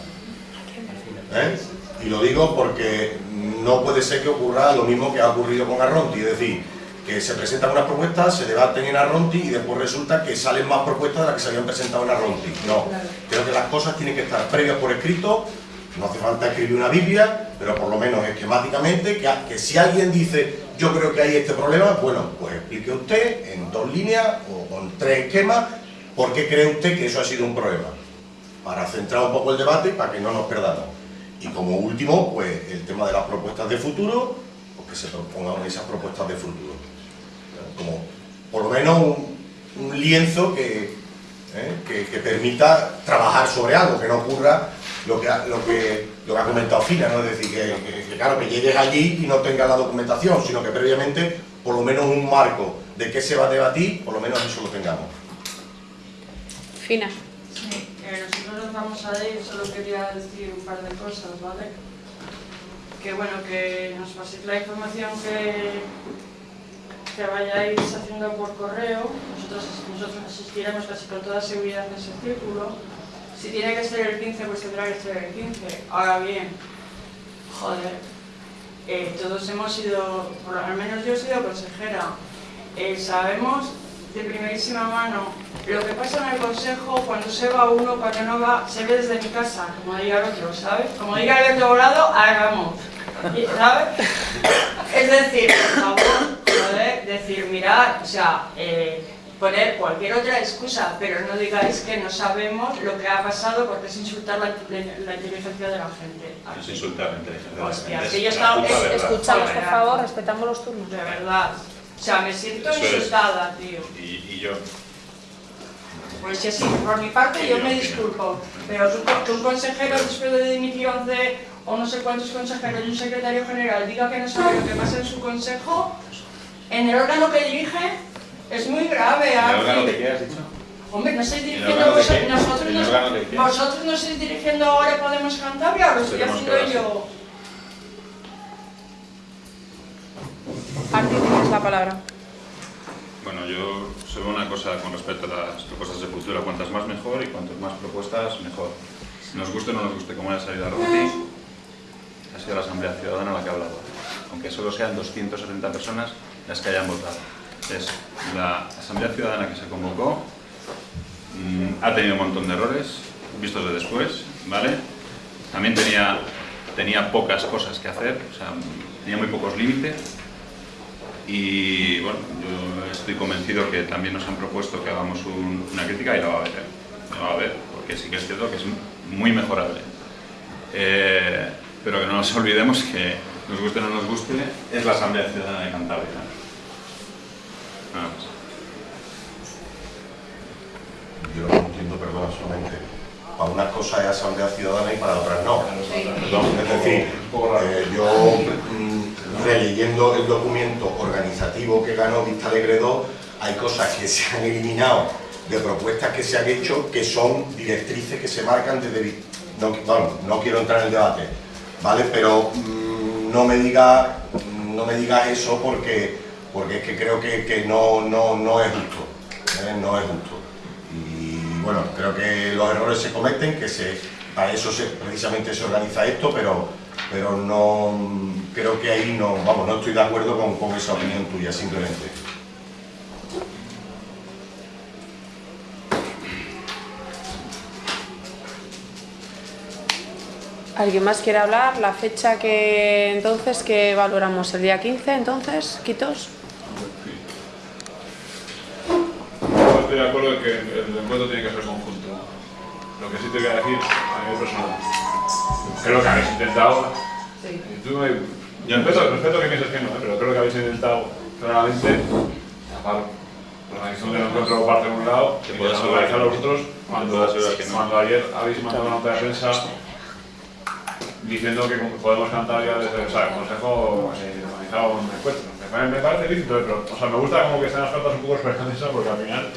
¿Eh? Y lo digo porque no puede ser que ocurra lo mismo que ha ocurrido con Arronti, es decir, que se presentan unas propuestas, se debaten en Arronti y después resulta que salen más propuestas de las que se habían presentado en Arronti. No, creo que las cosas tienen que estar previas por escrito, no hace falta escribir una Biblia, pero por lo menos esquemáticamente, que, que si alguien dice, yo creo que hay este problema, bueno, pues explique usted en dos líneas o con tres esquemas, por qué cree usted que eso ha sido un problema, para centrar un poco el debate para que no nos perdamos. Y como último, pues el tema de las propuestas de futuro, pues que se propongan esas propuestas de futuro. Como por lo menos un, lienzo que, ¿eh? que, que permita trabajar sobre algo, que no ocurra lo que lo que, ha comentado Fina, ¿no? es decir, que- que, claro, que llegues allí y no tengas la documentación, sino que previamente por lo menos un marco de qué se va a debatir, por lo menos eso lo tengamos. Fina. Sí, eh, nosotros nos vamos a ir, solo quería decir un par de cosas, ¿vale? Que bueno, que nos paséis la información que, que vayáis haciendo por correo. Nosotros, nosotros asistiremos casi con toda seguridad a ese círculo. Si tiene que ser el 15, pues tendrá que ser el 15. Ahora bien, joder, eh, todos hemos sido, por lo menos yo he sido consejera, Eh, sabemos de primerísima mano lo que pasa en el consejo cuando se va uno, cuando no va, se ve desde mi casa, como diga el otro, ¿sabes? Como diga el otro lado, hagamos, ¿sabes? Es decir, por favor, poder decir, mirad, o sea, eh, poner cualquier otra excusa, pero no digáis que no sabemos lo que ha pasado porque es insultar la, la inteligencia de la gente. Es insultar la inteligencia de la Hostia, gente, si yo estaba... es-. Escuchamos, por favor, respetamos los turnos. De verdad. O sea, me siento insultada, tío. Y, y yo, Pues sí, sí, por mi parte yo me disculpo. Pero tú- que un consejero después de dimitir 11 o no sé cuántos consejeros y un secretario general diga que no sabe lo que pasa en su consejo, en el órgano que dirige, es muy grave. ¿el Arfi. órgano qué has dicho? Hombre, no estáis ¿El dirigiendo vosotros, nosotros, ¿El nos- vosotros no estáis dirigiendo ahora Podemos Cantabria, lo estoy que haciendo yo. Arti, tienes la palabra. Bueno, yo solo una cosa con respecto a las propuestas de futuro, cuantas más mejor y cuantas más propuestas mejor. Nos guste o no nos guste cómo haya salido Arronti, ha sido la Asamblea Ciudadana la que ha hablado. Aunque solo sean 270 personas las que hayan votado. Es la Asamblea Ciudadana que se convocó, mm, ha tenido un montón de errores, vistos de después, ¿vale? También tenía, tenía pocas cosas que hacer, o sea, tenía muy pocos límites, y bueno, yo estoy convencido que también nos han propuesto que hagamos un- una crítica y la va a haber, ¿eh? la va a haber, porque sí que es cierto que es muy mejorable. Eh, pero que no nos olvidemos que, nos guste o no nos guste, es la Asamblea Ciudadana de Cantabria. Nada más. Yo no entiendo, perdón, solamente. Para unas cosas es Asamblea Ciudadana y para otras no. Es decir, eh, yo mm, releyendo el documento organizativo que ganó Vista Alegre 2, hay cosas que se han eliminado de propuestas que se han hecho que son directrices que se marcan desde... No, bueno, no quiero entrar en el debate, ¿vale? Pero mm, no me digas no me eso porque, porque es que creo que, que no, no, no es justo. ¿eh? No es justo. Y bueno, creo que los errores se cometen, que se, para eso precisamente se organiza esto, pero, pero no creo que ahí no, vamos, no estoy de acuerdo con, con esa opinión tuya, simplemente. ¿Alguien más quiere hablar? La fecha que entonces que valoramos el día 15, entonces, Quitos. Yo estoy de acuerdo en que el encuentro tiene que ser conjunto. Lo que sí te voy a decir a nivel personal. Creo que habéis intentado. y tú me- yo respeto, respeto que pienses que no, ¿eh? pero creo que habéis intentado claramente tapar la organización del encuentro parte de un lado organizar que a no. vosotros Te cuando, ayer habéis mandado una nota de prensa diciendo que Podemos Cantabria desde o sea, el Consejo eh, organizaba un encuentro. Me parece lícito, pero o sea, me gusta como que sean las cartas un poco esperanzas porque al final,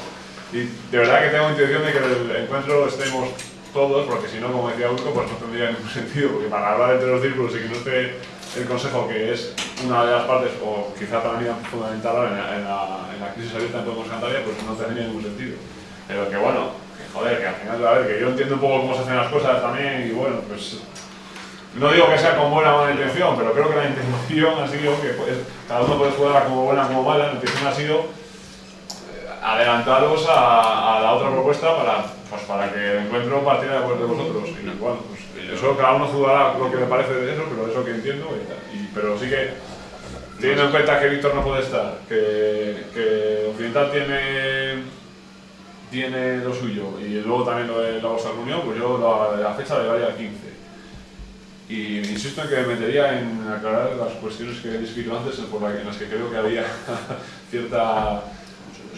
y de verdad que tengo intención de que el encuentro estemos todos, porque si no, como decía Urco, pues no tendría ningún (laughs) sentido, porque para hablar entre los círculos y que no esté el Consejo, que es una de las partes, o quizá para mí fundamental en la, en la, en la crisis abierta en Podemos Cantabria, pues no tendría ningún sentido. Pero que bueno, que joder, que al final, a ver, que yo entiendo un poco cómo se hacen las cosas también, y bueno, pues no digo que sea con buena o mala intención, pero creo que la intención ha sido que pues, cada uno puede jugarla como buena o como mala, la intención ha sido eh, adelantaros a, a la otra propuesta para, pues, para que el encuentro partiera de acuerdo de vosotros. Y bueno, pues, eso cada uno jugará lo que le parece de eso, pero eso que entiendo. Pero sí que, teniendo en cuenta que Víctor no puede estar, que, que Occidental tiene, tiene lo suyo y luego también lo de la vuestra reunión, pues yo la, la fecha le daría al 15. Y insisto en que me metería en aclarar las cuestiones que he descrito antes, por en las que creo que había (laughs) cierta,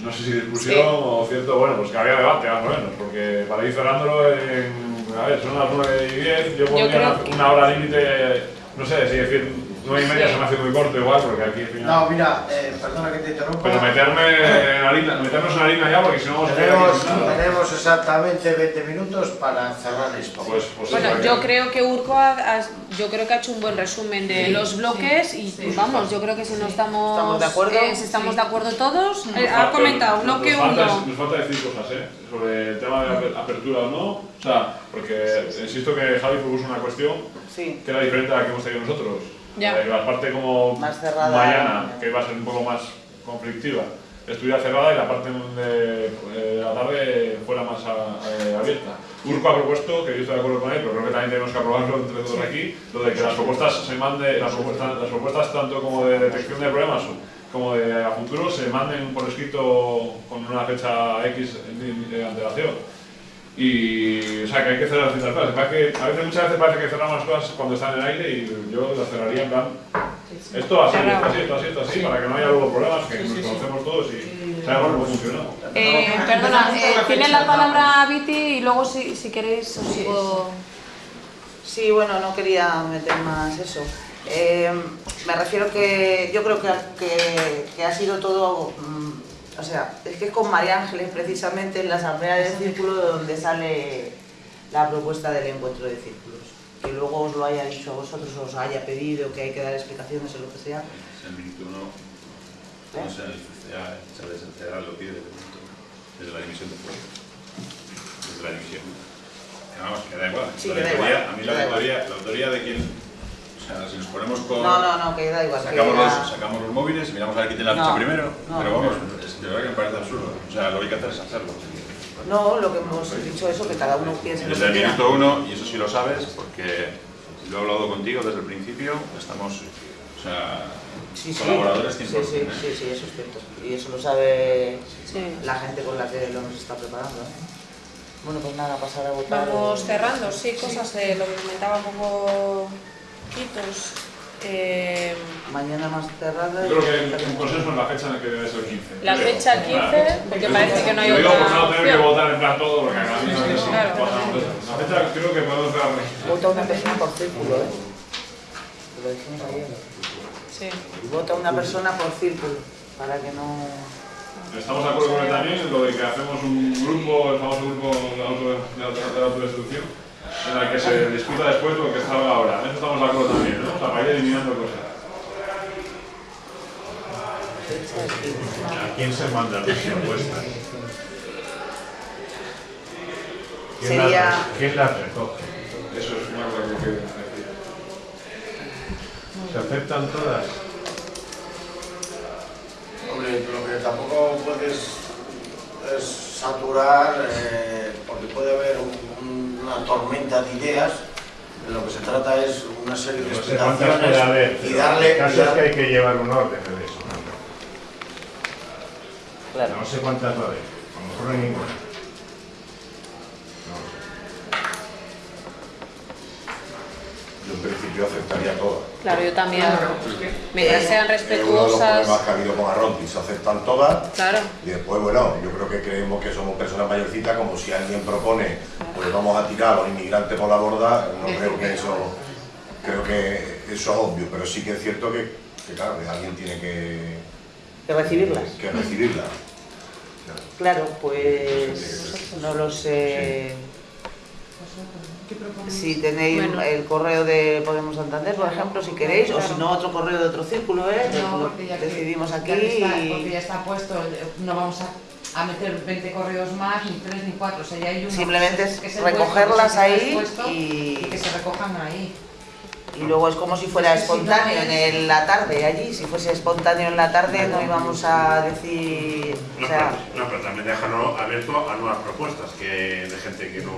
no sé si discusión Sí. o cierto, bueno, pues que había debate más o menos, porque para ir cerrándolo en, a ver, son las 9 y 10, yo pondría una, que- una hora límite, no sé, si decir 9 y media Sí. se me hace muy corto igual, porque aquí al final... No, mira, eh, perdona que te interrumpa. Pero meterme en harina, meternos en harina ya, porque si no vamos a quedar Tenemos, tenemos exactamente 20 minutos para cerrar esto. Pues, pues Bueno, sí, yo porque- creo que Urco ha, ha- yo creo que ha hecho un buen resumen de Sí, los bloques y pues, vamos, yo creo que si no estamos, ¿Estamos de acuerdo? eh, si estamos de acuerdo todos, eh, Nos ha comentado nos- bloque nos falta, 1. Nos falta decir cosas, ¿eh? Sobre el tema de aper- apertura o no. O sea, porque insisto que Javi propuso una cuestión Sí. que era diferente a la que hemos tenido nosotros. Ya. Eh, la parte como Más cerrada. mañana, que iba a ser un poco más conflictiva, estuviera cerrada y la parte de, eh, la tarde fuera más a- eh, abierta. Urco ha propuesto, que yo estoy de acuerdo con él, pero creo que también tenemos que aprobarlo entre todos aquí, lo de que las propuestas se mande, las propuestas, las propuestas tanto como de detección de problemas como de a futuro se manden por escrito con una fecha X de antelación. Y, o sea, que hay que cerrar ciertas cosas. A veces, muchas veces parece que cerramos las cosas cuando están en el aire y yo las cerraría en plan, esto así, esto así, esto así, esto así, para que no haya luego problemas, que nos conocemos todos y sabemos cómo funciona. Eh, perdona, eh, tiene la palabra Viti y luego si, si queréis os puedo... Sí, bueno, no quería meter más eso. Eh, me refiero que yo creo que, que, que ha sido todo, mm, o sea, es que es con María Ángeles precisamente en la asamblea del círculo donde sale la propuesta del encuentro de círculos. Que luego os lo haya dicho a vosotros, os haya pedido que hay que dar explicaciones o lo que sea. El minuto no ¿sabes? El CCA lo pide desde el minuto, desde la división de fuego. Desde la división. Que vamos, que da igual. Sí, la que da igual, a mí la autoría, la autoría de quién. O sea, si nos ponemos con. No, no, no, que da igual. que Sacamos, era- los, sacamos los móviles y miramos a ver quién tiene la No, ficha primero. no, pero vamos, es, de verdad que me parece absurdo. O sea, lo que hay que hacer es hacerlo. No, lo que hemos dicho eso, que cada uno piense lo Desde el minuto uno, y eso sí lo sabes, porque lo he hablado contigo desde el principio, estamos, o sea, Sí, sí, colaboradores sí, 100%. sí, ¿eh? sí, sí, eso es cierto. Y eso lo sabe Sí. la gente con la que lo hemos estado preparando. ¿eh? Bueno, pues nada, pasar a votar. Vamos cerrando, sí, cosas, eh, lo que comentaba un poco Eh, Mañana más cerrada. Yo creo que el, el consenso es la fecha en la que debe ser el 15. La creo. fecha el 15, porque parece que no hay digo otra por no tener que opción. votar en plan todo, porque Claro. La fecha creo que podemos cerrar. Vota una persona por círculo, ¿eh? Lo dijimos ayer. Sí. Vota una persona por círculo, para que no... Estamos de acuerdo con él también en lo de que hacemos un grupo, el famoso grupo de, auto, de, auto, de autodestrucción, en el que se discuta después lo que salga ahora. En eso estamos de acuerdo también, ¿no? O sea, para ir eliminando cosas. ¿A quién se manda la propuesta? ¿Quién Sería- la, ¿Quién la recoge? Eso es una cosa que quiero decir. ¿Se aceptan todas? Hombre, lo que tampoco puedes es saturar, eh, porque puede haber un- una tormenta de ideas. De lo que se trata es una serie de No sé explicaciones haber, y darle. el caso y es que hay que llevar un orden de eso. Claro. No sé cuántas va a haber, a lo mejor no hay ninguna. Yo en principio aceptaría todas. Claro, yo también. Mientras sean Es uno de los respetuosas. problemas que ha habido con Arronti, se aceptan todas. Claro. Y después, bueno, yo creo que creemos que somos personas mayorcitas, como si alguien propone, pues vamos a tirar a los inmigrantes por la borda, no creo que eso, creo que eso es obvio, pero sí que es cierto que que claro, que alguien tiene que, De recibirlas. que recibirla. Claro, pues no lo sé. Si tenéis Bueno. el correo de Podemos Santander, por ejemplo, si queréis, o si no otro correo de otro círculo, ¿eh? No, porque ya que- decidimos aquí ya está, y- porque ya está puesto, no vamos a, a meter 20 correos más, ni 3 ni 4, o sea, ya hay uno Simplemente que es recogerlas ahí puesto y- y que se recojan ahí. Y luego es como si fuera Es que si no espontáneo es- en la tarde allí. Si fuese espontáneo en la tarde no íbamos a decir... O No, sea, pero, no, pero también déjalo abierto a nuevas propuestas que, de gente que no...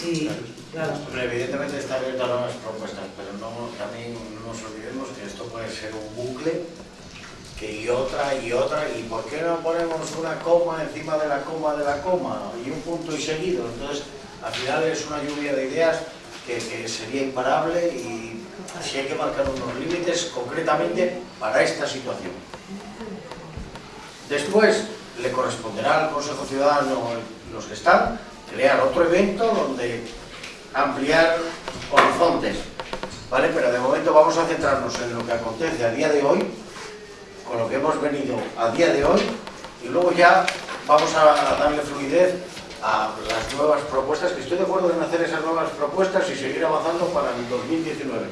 sí, claro. Hombre, evidentemente está abierto a nuevas propuestas, pero no, también no nos olvidemos que esto puede ser un bucle que y otra y otra, y ¿por qué no ponemos una coma encima de la coma de la coma y un punto y seguido? Entonces, al final es una lluvia de ideas que, que sería imparable y si hay que marcar unos límites concretamente para esta situación. Después le corresponderá al Consejo Ciudadano, los que están, crear otro evento donde ampliar horizontes, ¿vale? Pero de momento vamos a centrarnos en lo que acontece a día de hoy, con lo que hemos venido a día de hoy, y luego ya vamos a darle fluidez a las nuevas propuestas, que estoy de acuerdo en hacer esas nuevas propuestas y seguir avanzando para el 2019.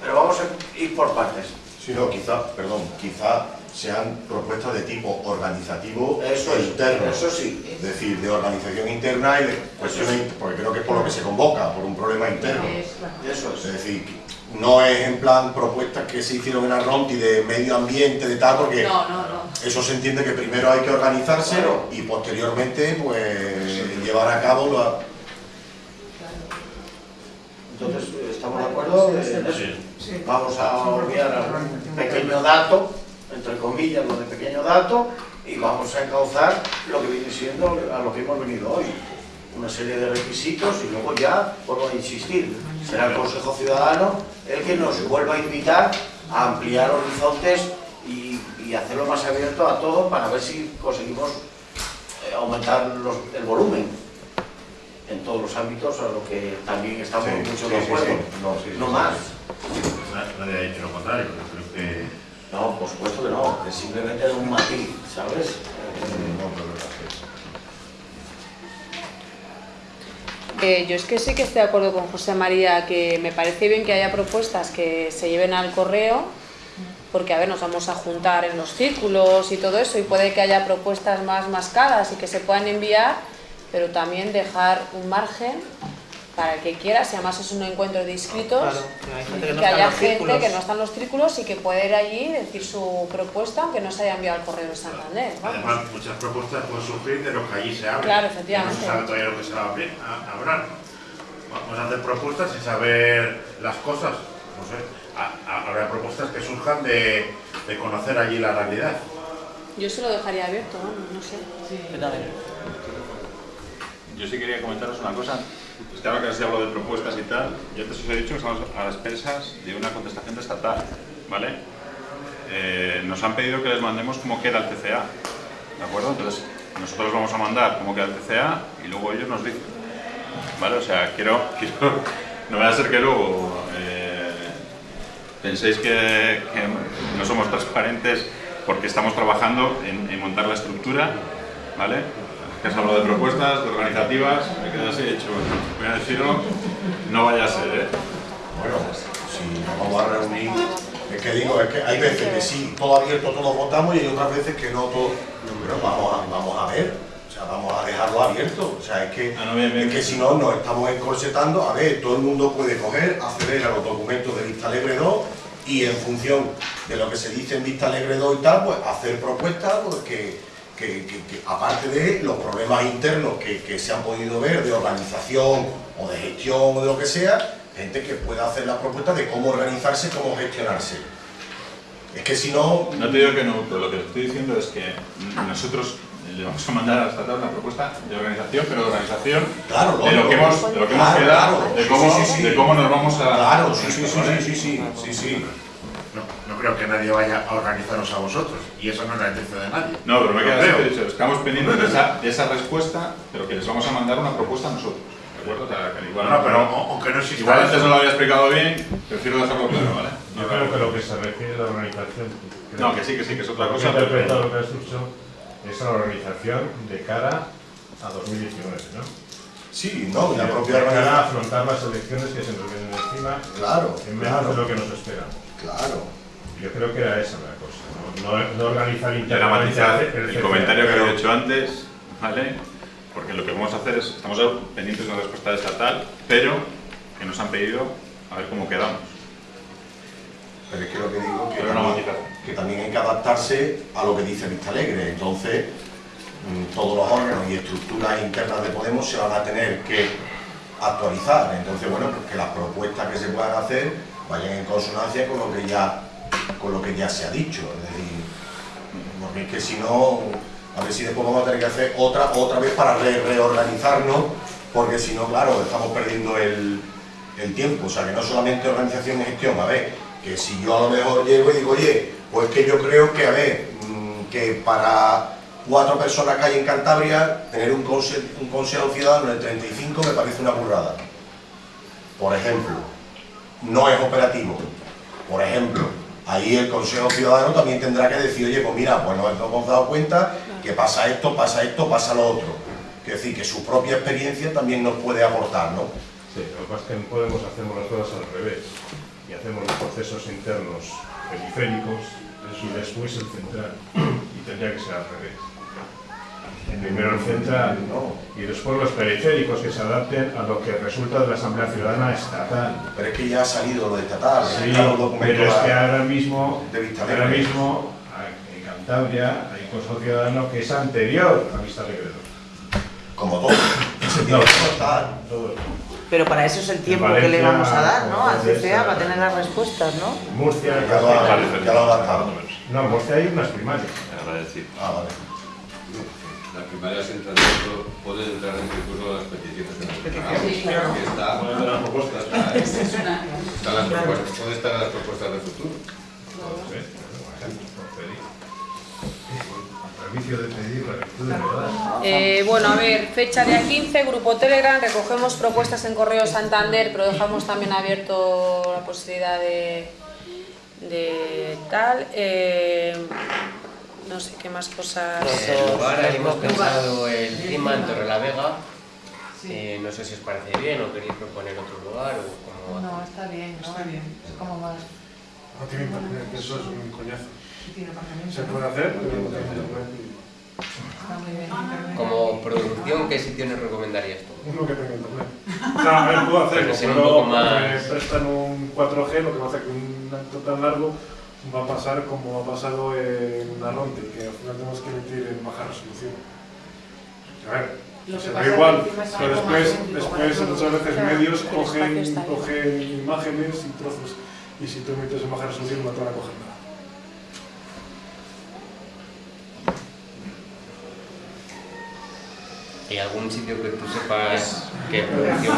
Pero vamos a ir por partes. Si no, quizá, perdón, quizá sean propuestas de tipo organizativo Eso e interno. eso sí. Es decir, de organización interna y de cuestiones, porque creo que es por lo que se convoca, por un problema interno. Eso es. Es decir, no es en plan propuestas que se hicieron en Arronti de medio ambiente, de tal, porque No, no, no. eso se entiende que primero hay que organizarse y posteriormente pues llevar a cabo la... Entonces, ¿estamos de acuerdo en eso? Vamos a olvidar un pequeño dato, entre comillas, lo de pequeño dato, y vamos a encauzar lo que viene siendo a lo que hemos venido hoy. Una serie de requisitos y luego ya, vuelvo a insistir, será el Consejo Ciudadano el que nos vuelva a invitar a ampliar horizontes y, y hacerlo más abierto a todo para ver si conseguimos eh, aumentar los- el volumen en todos los ámbitos, a lo que también estamos Sí, mucho de sí, acuerdo. sí. No, más. Nadie ha dicho lo contrario, yo creo que... No, por supuesto que no, que simplemente era un matiz, ¿sabes? Eh, yo es que sí que estoy de acuerdo con José María, que me parece bien que haya propuestas que se lleven al correo, porque a ver, nos vamos a juntar en los círculos y todo eso, y puede que haya propuestas más mascadas y que se puedan enviar, pero también dejar un margen para el que quiera, si además es un encuentro de inscritos, Claro, que hay gente que no que está en haya gente círculos. que no está en los círculos y que puede ir allí y decir su propuesta, aunque no se haya enviado al correo de Santander. vamos. Además, muchas propuestas pueden surgir de lo que allí se habla. Claro, efectivamente. No se sabe todavía lo que se va a abrir- a hablar. Vamos a hacer propuestas sin saber las cosas. No sé, ha- ha- habrá propuestas que surjan de, de conocer allí la realidad. Yo se lo dejaría abierto, vamos, no sé. Yo sí quería comentaros una cosa. Pues que ahora se habló de propuestas y tal, yo antes os he dicho que estamos a las expensas de una contestación de estatal, ¿vale? Eh, nos han pedido que les mandemos cómo queda el TCA, ¿de acuerdo? Entonces, nosotros vamos a mandar cómo queda el TCA y luego ellos nos dicen, ¿vale? O sea, (laughs) quiero, no vaya a ser que luego eh, penséis que, no somos transparentes porque estamos trabajando en montar la estructura, ¿vale? Que has hablado de propuestas, de organizativas, me quedo así hecho, voy a decirlo, no vaya a ser, ¿eh? Bueno, si nos vamos a reunir, es que digo, es que hay veces que sí, todo abierto, todos votamos y hay otras veces que no, todo, pero vamos a, vamos a ver, o sea, vamos a dejarlo abierto, o sea, es que, es que si no nos estamos encorsetando, a ver, todo el mundo puede coger, acceder a los documentos de Vista Alegre 2 y en función de lo que se dice en Vista Alegre 2 y tal, pues hacer propuestas pues, que, que- que- que, aparte de los problemas internos que, que se han podido ver de organización o de gestión o de lo que sea, gente que pueda hacer la propuesta de cómo organizarse, cómo gestionarse. Es que si no... No te digo que no, pero lo que estoy diciendo es que nosotros le vamos a mandar a la estatal una propuesta de organización, pero de organización Claro, de lo que hemos, de lo que hemos Claro, quedado, claro. de, cómo, sí, sí, sí. de cómo nos vamos a... Claro, sí, sí, sí, creo que nadie vaya a organizaros a vosotros, y eso no es la intención de nadie. No, pero me queda he dicho, estamos pendientes de esa, de esa respuesta, pero que les vamos a mandar una propuesta a nosotros, ¿de acuerdo? O sea, que igual, No, pero aunque no exista Igual antes no lo había explicado bien, prefiero dejarlo claro, ¿vale? Yo creo que lo que se refiere a la organización... No, que sí, que sí, que es otra lo cosa, Que he interpretado pero- lo que has dicho es a la organización de cara a 2019, ¿no? Sí, no, la De- propia de cara a organización. afrontar las elecciones que se nos vienen encima Claro, en menos claro. de lo que nos esperamos. Claro. Yo creo que era esa la cosa, no, no, no organizar internamente el el comentario que había hecho antes, ¿vale? Porque lo que vamos a hacer es, estamos pendientes de una respuesta estatal, pero que nos han pedido a ver cómo quedamos. Pero es que lo que digo que, Pero no también, que también hay que adaptarse a lo que dice Vista Alegre. Entonces, mm, todos los órganos y estructuras internas de Podemos se van a tener que actualizar. Entonces, bueno, pues que las propuestas que se puedan hacer vayan en consonancia con lo que ya, con lo que ya se ha dicho. Es porque que si no, a ver si después vamos a tener que hacer otra, otra vez para re- reorganizarnos, porque si no, claro, estamos perdiendo el, el tiempo. O sea, que no solamente organización y gestión, a ver, que si yo a lo mejor llego y digo, oye, pues que yo creo que, a ver, mm, que para cuatro personas que hay en Cantabria, tener un, conse- un consejo ciudadano de 35 me parece una burrada. Por ejemplo, no es operativo. Por ejemplo, ahí el Consejo Ciudadano también tendrá que decir, oye, pues mira, pues nos hemos dado cuenta que pasa esto, pasa esto, pasa lo otro. Es decir, que su propia experiencia también nos puede aportar, ¿no? Sí, lo que pasa es que en Podemos hacemos las cosas al revés y hacemos los procesos internos periféricos y después el central y tendría que ser al revés. Primero el central y después los periféricos que se adapten a lo que resulta de la Asamblea Ciudadana estatal. Pero es que ya ha salido lo de estatal, Sí, están los documentos pero es que ahora mismo, de Vista ahora mismo en Cantabria hay un Consejo Ciudadano que es anterior a Vista Alegre. Como todo. No, todo. Pero para eso es el tiempo que le vamos a dar, ¿no? Al CCA para tener las respuestas, ¿no? Murcia, Ya lo ha- ya lo ha adaptado. No, en Murcia hay unas primarias. Ah, vale. Las primarias entran dentro, pueden entrar en recurso las peticiones que nos preparamos. Sí, claro. Aquí está, Pueden entrar las propuestas. está Están las propuestas, ¿dónde están las propuestas de futuro? De de. Eh, bueno, a ver, fecha día 15, grupo Telegram, recogemos propuestas en Correo Santander, pero dejamos también abierto la posibilidad de, de tal. eh, no sé qué más cosas. El lugar, hemos pensado el clima en Torrelavega. Eh, no sé si os parece bien o queréis proponer otro lugar o cómo No, está bien, ¿no? Está bien. Es como más... No tiene que eso es un coñazo. Tiene aparcamiento, Se puede hacer, pero no tiene internet. Internet. Como producción, ¿qué sitio nos recomendarías tú? Uno que tenga internet. O sea, a ver, puedo hacerlo, Pero pero poco más- me prestan un 4G, lo que pasa es que un acto tan largo va a pasar como ha pasado en Arronte, que al final tenemos que emitir en baja resolución. A ver, Lo se es igual, pero después, después muchas veces Claro, medios cogen, cogen imágenes y trozos, y si tú emites en baja resolución no te van a coger nada. ¿Hay algún sitio que tú sepas que producción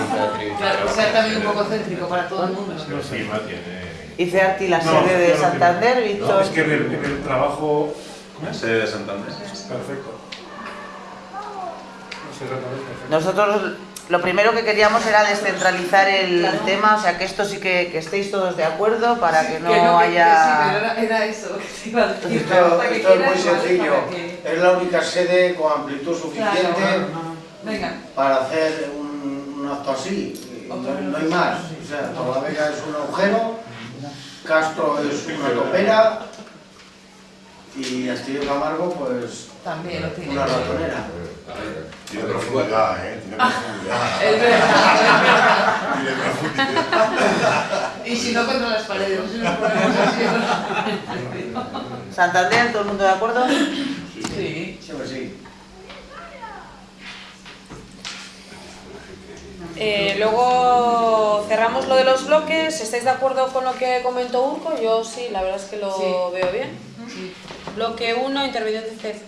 Claro, que sea también un poco céntrico para todo el mundo. No sé, Ima tiene... Dice Arti la No, sede de no Santander. Víctor. Es que en el, en el trabajo... La sede de Santander. Perfecto. Nosotros lo primero que queríamos era descentralizar el tema, o sea que esto sí que, que estéis todos de acuerdo para que no Que no, que- que sí, haya... era, era eso que te iba a decir. Esto, Para que esto es muy sencillo. Es la única sede con amplitud suficiente Claro. Para hacer un, un acto así. No, no hay más. O sea, Torlavega es un agujero, Castro es una topera y Castillo Camargo, pues, También lo tiene. una ratonera. Tiene profundidad, ¿eh? Tiene profundidad. Es verdad, Tiene profundidad. Y si no contra las paredes, si nos ponemos así. Santander, ¿todo el mundo de acuerdo? Sí. Siempre sí. Eh, luego cerramos lo de los bloques. ¿Estáis de acuerdo con lo que comentó Urco? Yo sí, la verdad es que lo Sí. veo bien. Sí. Bloque 1, intervención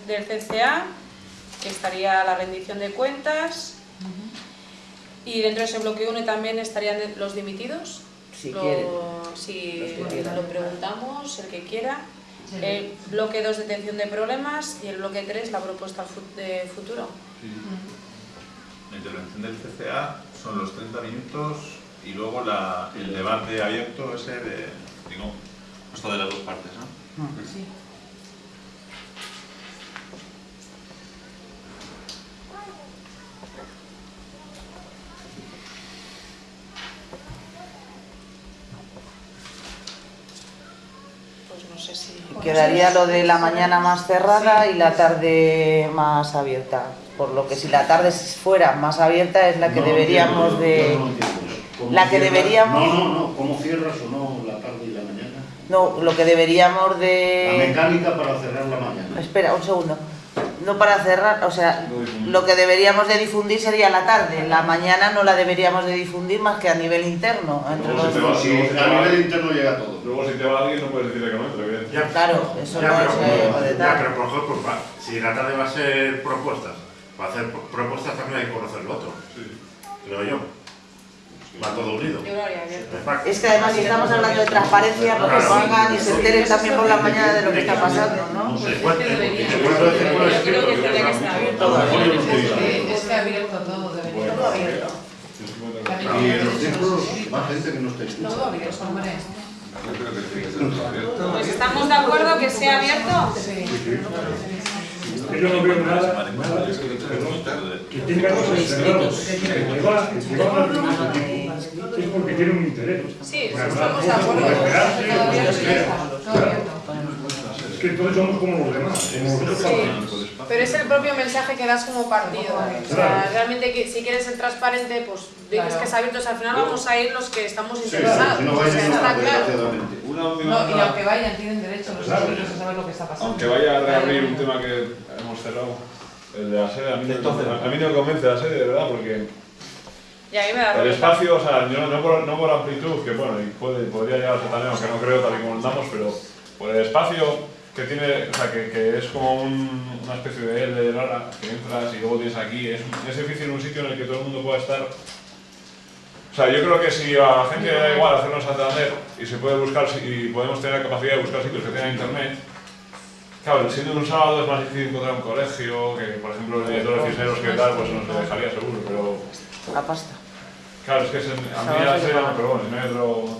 del CCA, que estaría la rendición de cuentas. Y dentro de ese bloque 1 también estarían los dimitidos. Si Lo- quieren. Si Los que quieran. lo preguntamos, el que quiera. Sí. El bloque 2, detención de problemas. Y el bloque 3, la propuesta de futuro. La intervención del CCA son los 30 minutos y luego la- el debate abierto ese de digo, esto de las dos partes, ¿no? Sí. Pues no sé si... Quedaría lo de la mañana más cerrada y la tarde más abierta. Por lo que si la tarde fuera más abierta es la que No deberíamos entiendo, de... no entiendo eso. ¿Cómo La que deberíamos... No, no, no, ¿cómo cierras o no la tarde y la mañana? No, lo que deberíamos La de... mecánica para cerrar la mañana. Espera, un segundo. No para cerrar, o sea, lo que deberíamos de difundir sería la tarde. La mañana no la deberíamos de difundir más que a nivel interno. Entre los va- si a nivel interno llega todo. Luego si te va alguien no puedes decirle que no entre, Claro, eso ya, no pero, es, eh, ya, pero por ejemplo, pues, va, si la tarde va a ser propuestas, para hacer pro- propuestas también hay que conocer lo otro, creo yo. Va todo unido. Es que además si estamos hablando de transparencia, porque Claro. pongan y se enteren también por la mañana de lo que está pasando, ¿no? No sé, Pues es que debería. Yo creo que tendría que estar abierto. Es claro. que, es que abierto todo, debería. Todo abierto. Y en los círculos más gente que no esté Todo escuchando. abierto, hombre. Todo abierto. Pues estamos de acuerdo que sea abierto. Yo no veo nada, que tenga cosas cerradas. Que va, que va a dar es porque tiene un interés. Sí, estamos de acuerdo. Es que entonces somos como los demás, los. Pero es el propio mensaje que das como partido. O sea, realmente que si quieres ser transparente, pues dices Claro. que es abierto. O sea, al final vamos a ir los que estamos Sí, interesados. si no O sea, está claro. Una última No, y nota. aunque vayan, tienen derecho los inscritos a saber lo que está pasando. Aunque vaya a reabrir un tema que hemos cerrado, el de la sede, a mí, no, a mí no me convence la sede, de verdad, porque Y a mí me da el espacio, o sea, yo no, por, no por amplitud, que bueno, y puede, podría llegarse también, aunque no creo tal y como andamos, pero por el espacio que tiene, o sea, que, que es como un- una especie de L rara, que entras y luego tienes aquí, es, es difícil un sitio en el que todo el mundo pueda estar. O sea, yo creo que si a la gente le da igual hacerlo en Santander y se puede buscar, si- y podemos tener la capacidad de buscar sitios que tengan internet, Claro, siendo un sábado es más difícil encontrar un colegio, que por ejemplo el director de Cisneros que tal, pues nos dejaría seguro, pero La pasta. Claro, es que es en, a mí ya sé, pero bueno, pues...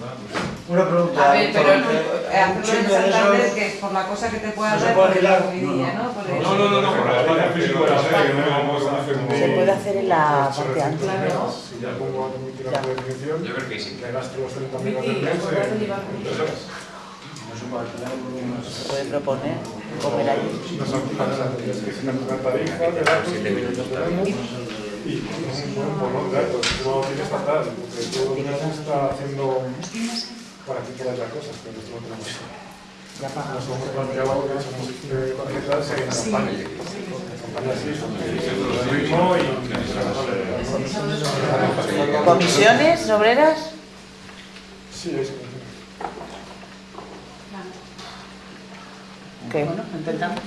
Una pregunta. A ver, pero eh, eh, hacerlo en siendo eso- Santander, que es por la cosa que te pueda dar puede por la alquilar. comidilla, ¿no? No, no, no, no, por el espacio físico de la sede, que no me. Se puede hacer en la parte. Claro. Si ya pongo aquí mi tira de definición, Yo creo que sí. que gasto los 30 mil Vicky, al mes acordate de en llevar en contigo. tres horas. Se puede proponer comer allí. Las actividades que tienen una tarifa de datos que no tenemos y un buen porrón de datos. No tiene estatal, porque todo el mundo está haciendo para que quede la cosa, pero esto no tenemos. Ya pagamos. Nos hemos planteado que somos tarjetas en campaña. ¿Comisiones obreras? Sí, es ¿Qué? Bueno, intentamos.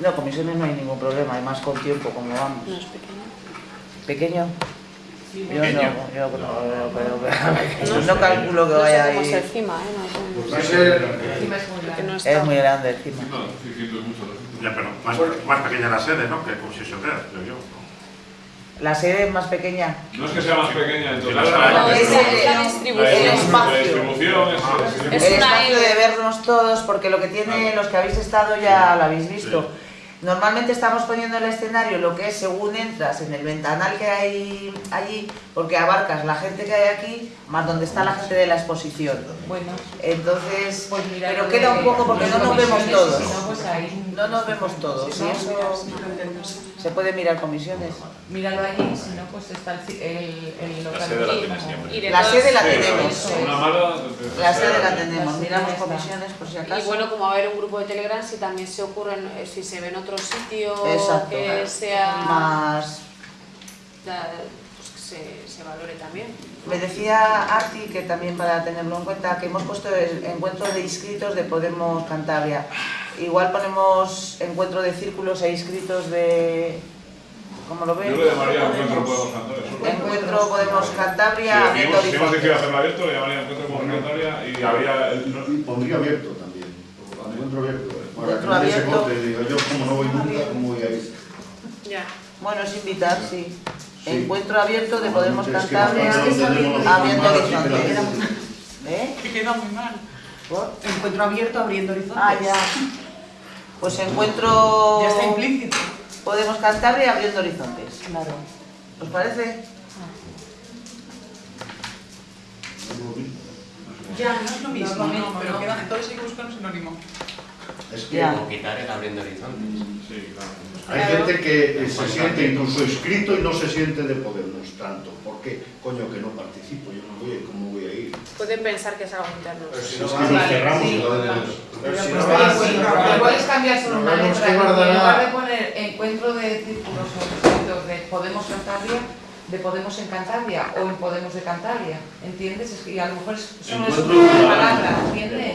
No, comisiones no hay ningún problema, además con tiempo, como vamos. No es pequeño. ¿Pequeño? Sí, Yo no, yo no, pero- pero- No no sé. calculo que No sé vaya cómo ahí. es encima, ¿eh? No sé. Encima es muy grande. no está. Es muy grande encima. Ya, pero más, más pequeña la sede, ¿no? Que concesión creo yo. La sede es más pequeña. No es que sea más pequeña, entonces... No, No, es, la- la La distribución. la distribución es... El espacio de vernos todos, porque lo que tiene, los que habéis estado ya lo habéis visto. Normalmente estamos poniendo el escenario lo que es según entras en el ventanal que hay allí, porque abarcas la gente que hay aquí, más donde está la gente de la exposición. Bueno, Entonces, pues mira. pero queda un poco porque no las nos vemos todos. no, pues. No nos vemos todos, y eso se puede mirar comisiones. Míralo allí, si no, pues está el, el, el local. sede la tienes siempre. Y sede la tenemos. La sede la tenemos, miramos comisiones por si Y acaso. bueno, como va a haber un grupo de Telegram, si también se ocurren, eh, si se ve en otro sitio Exacto. que sea... Más pues que se, se valore también. Me decía Arti, que también para tenerlo en cuenta, que hemos puesto el encuentro de inscritos de Podemos Cantabria. Igual ponemos encuentro de círculos e inscritos de... ¿Cómo lo? Yo le llamaría Encuentro Podemos Cantabria. Encuentro Podemos Si Cantabria, abierto si hemos decidido hacerlo abierto, le llamaría Encuentro Podemos Cantabria y habría... el- pondría abierto también. Encuentro abierto. Para que nadie se abierto. corte y diga yo como no voy nunca, ¿cómo voy a ir? Ya. Bueno, es invitar, sí. Sí. Encuentro abierto de Podemos Cantabria, bastante lo tenemos abierto mal, así que la horizonte. hacemos. ¿Eh? Que queda muy mal. ¿Por? Encuentro abierto abriendo horizontes. Ah, ya. Pues encuentro... Ya está implícito. Podemos Cantabria abriendo horizontes. Claro. ¿Os parece? Ya, no es lo mismo, No, no, no, pero no. queda, entonces hay que buscar un sinónimo. Es que O quitar el abriendo horizontes. Sí, claro. Hay gente que eh, se siente incluso inscrito y no se siente de Podemos tanto. ¿Por qué? Coño, que no participo, yo no voy, ¿cómo voy a ir? Pueden pensar que es algo interno. Pero si no nos cerramos sí. y lo de- Pero si no vas- pues, puedes cambiar solo una letra. En lugar de poner encuentro de círculos o de Podemos Cantabria, de Podemos en Cantabria o en Podemos de Cantabria, ¿entiendes? Es que y a lo mejor es- solo es Encuentro una ciudadano palabra, de ¿entiendes?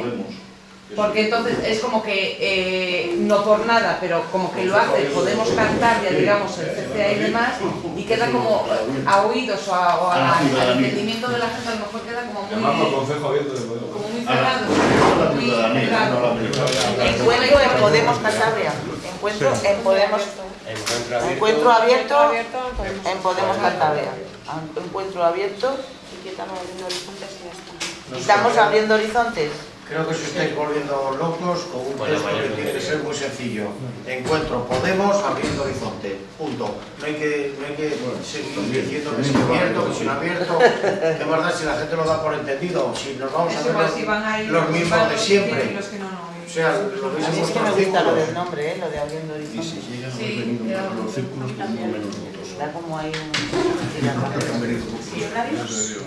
Porque entonces es como que, eh, no por nada, pero como que lo hace Podemos Cantabria, digamos, el CCA y demás, y queda como a oídos o, a- o a al entendimiento de la gente, a lo mejor queda como muy, Consejo Abierto de Podemos. como muy cerrado. muy cerrado. Encuentro en Podemos Cantabria. Encuentro en Podemos... Encuentro abierto. En Podemos Cantabria. Encuentro abierto. Y quitamos abriendo horizontes y ya está. Estamos abriendo horizontes. Creo que os estáis volviendo locos con un Bueno, texto que tiene que ser muy sencillo. Encuentro Podemos abriendo horizonte. Punto. No hay que, no hay que seguir diciendo que es abierto, que es abierto. ¿Qué más da si la gente lo da por entendido? Si nos vamos a ver los, si mismos de que siempre. que no, no. O sea, lo mí es que me gusta lo del nombre, ¿eh? lo de abriendo si a Sí, ya. más los círculos, no menos. Da como hay un... Sí.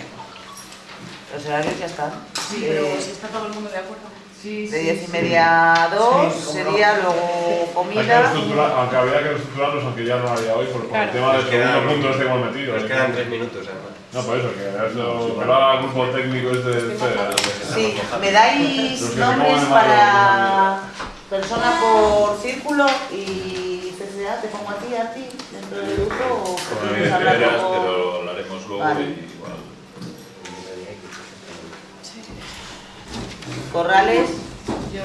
Los horarios ya están. Sí, pero Eh, si está todo el mundo de acuerdo. Sí, de sí, diez y sí. media a dos Sí, cómo sería no. luego que comida. aunque habría que reestructurarlos, aunque ya no había hoy, por, por Claro. el tema del Nos quedan- segundo punto este que hemos metido. Nos ¿eh? quedan tres minutos, además. No, por eso, que que lo haga el grupo técnico este CEA. Sí, me dais Los que nombres para persona por círculo y CCA, te pongo a ti, a ti, dentro del grupo o luego? pero lo haremos luego Vale. y igual. Corrales, Yo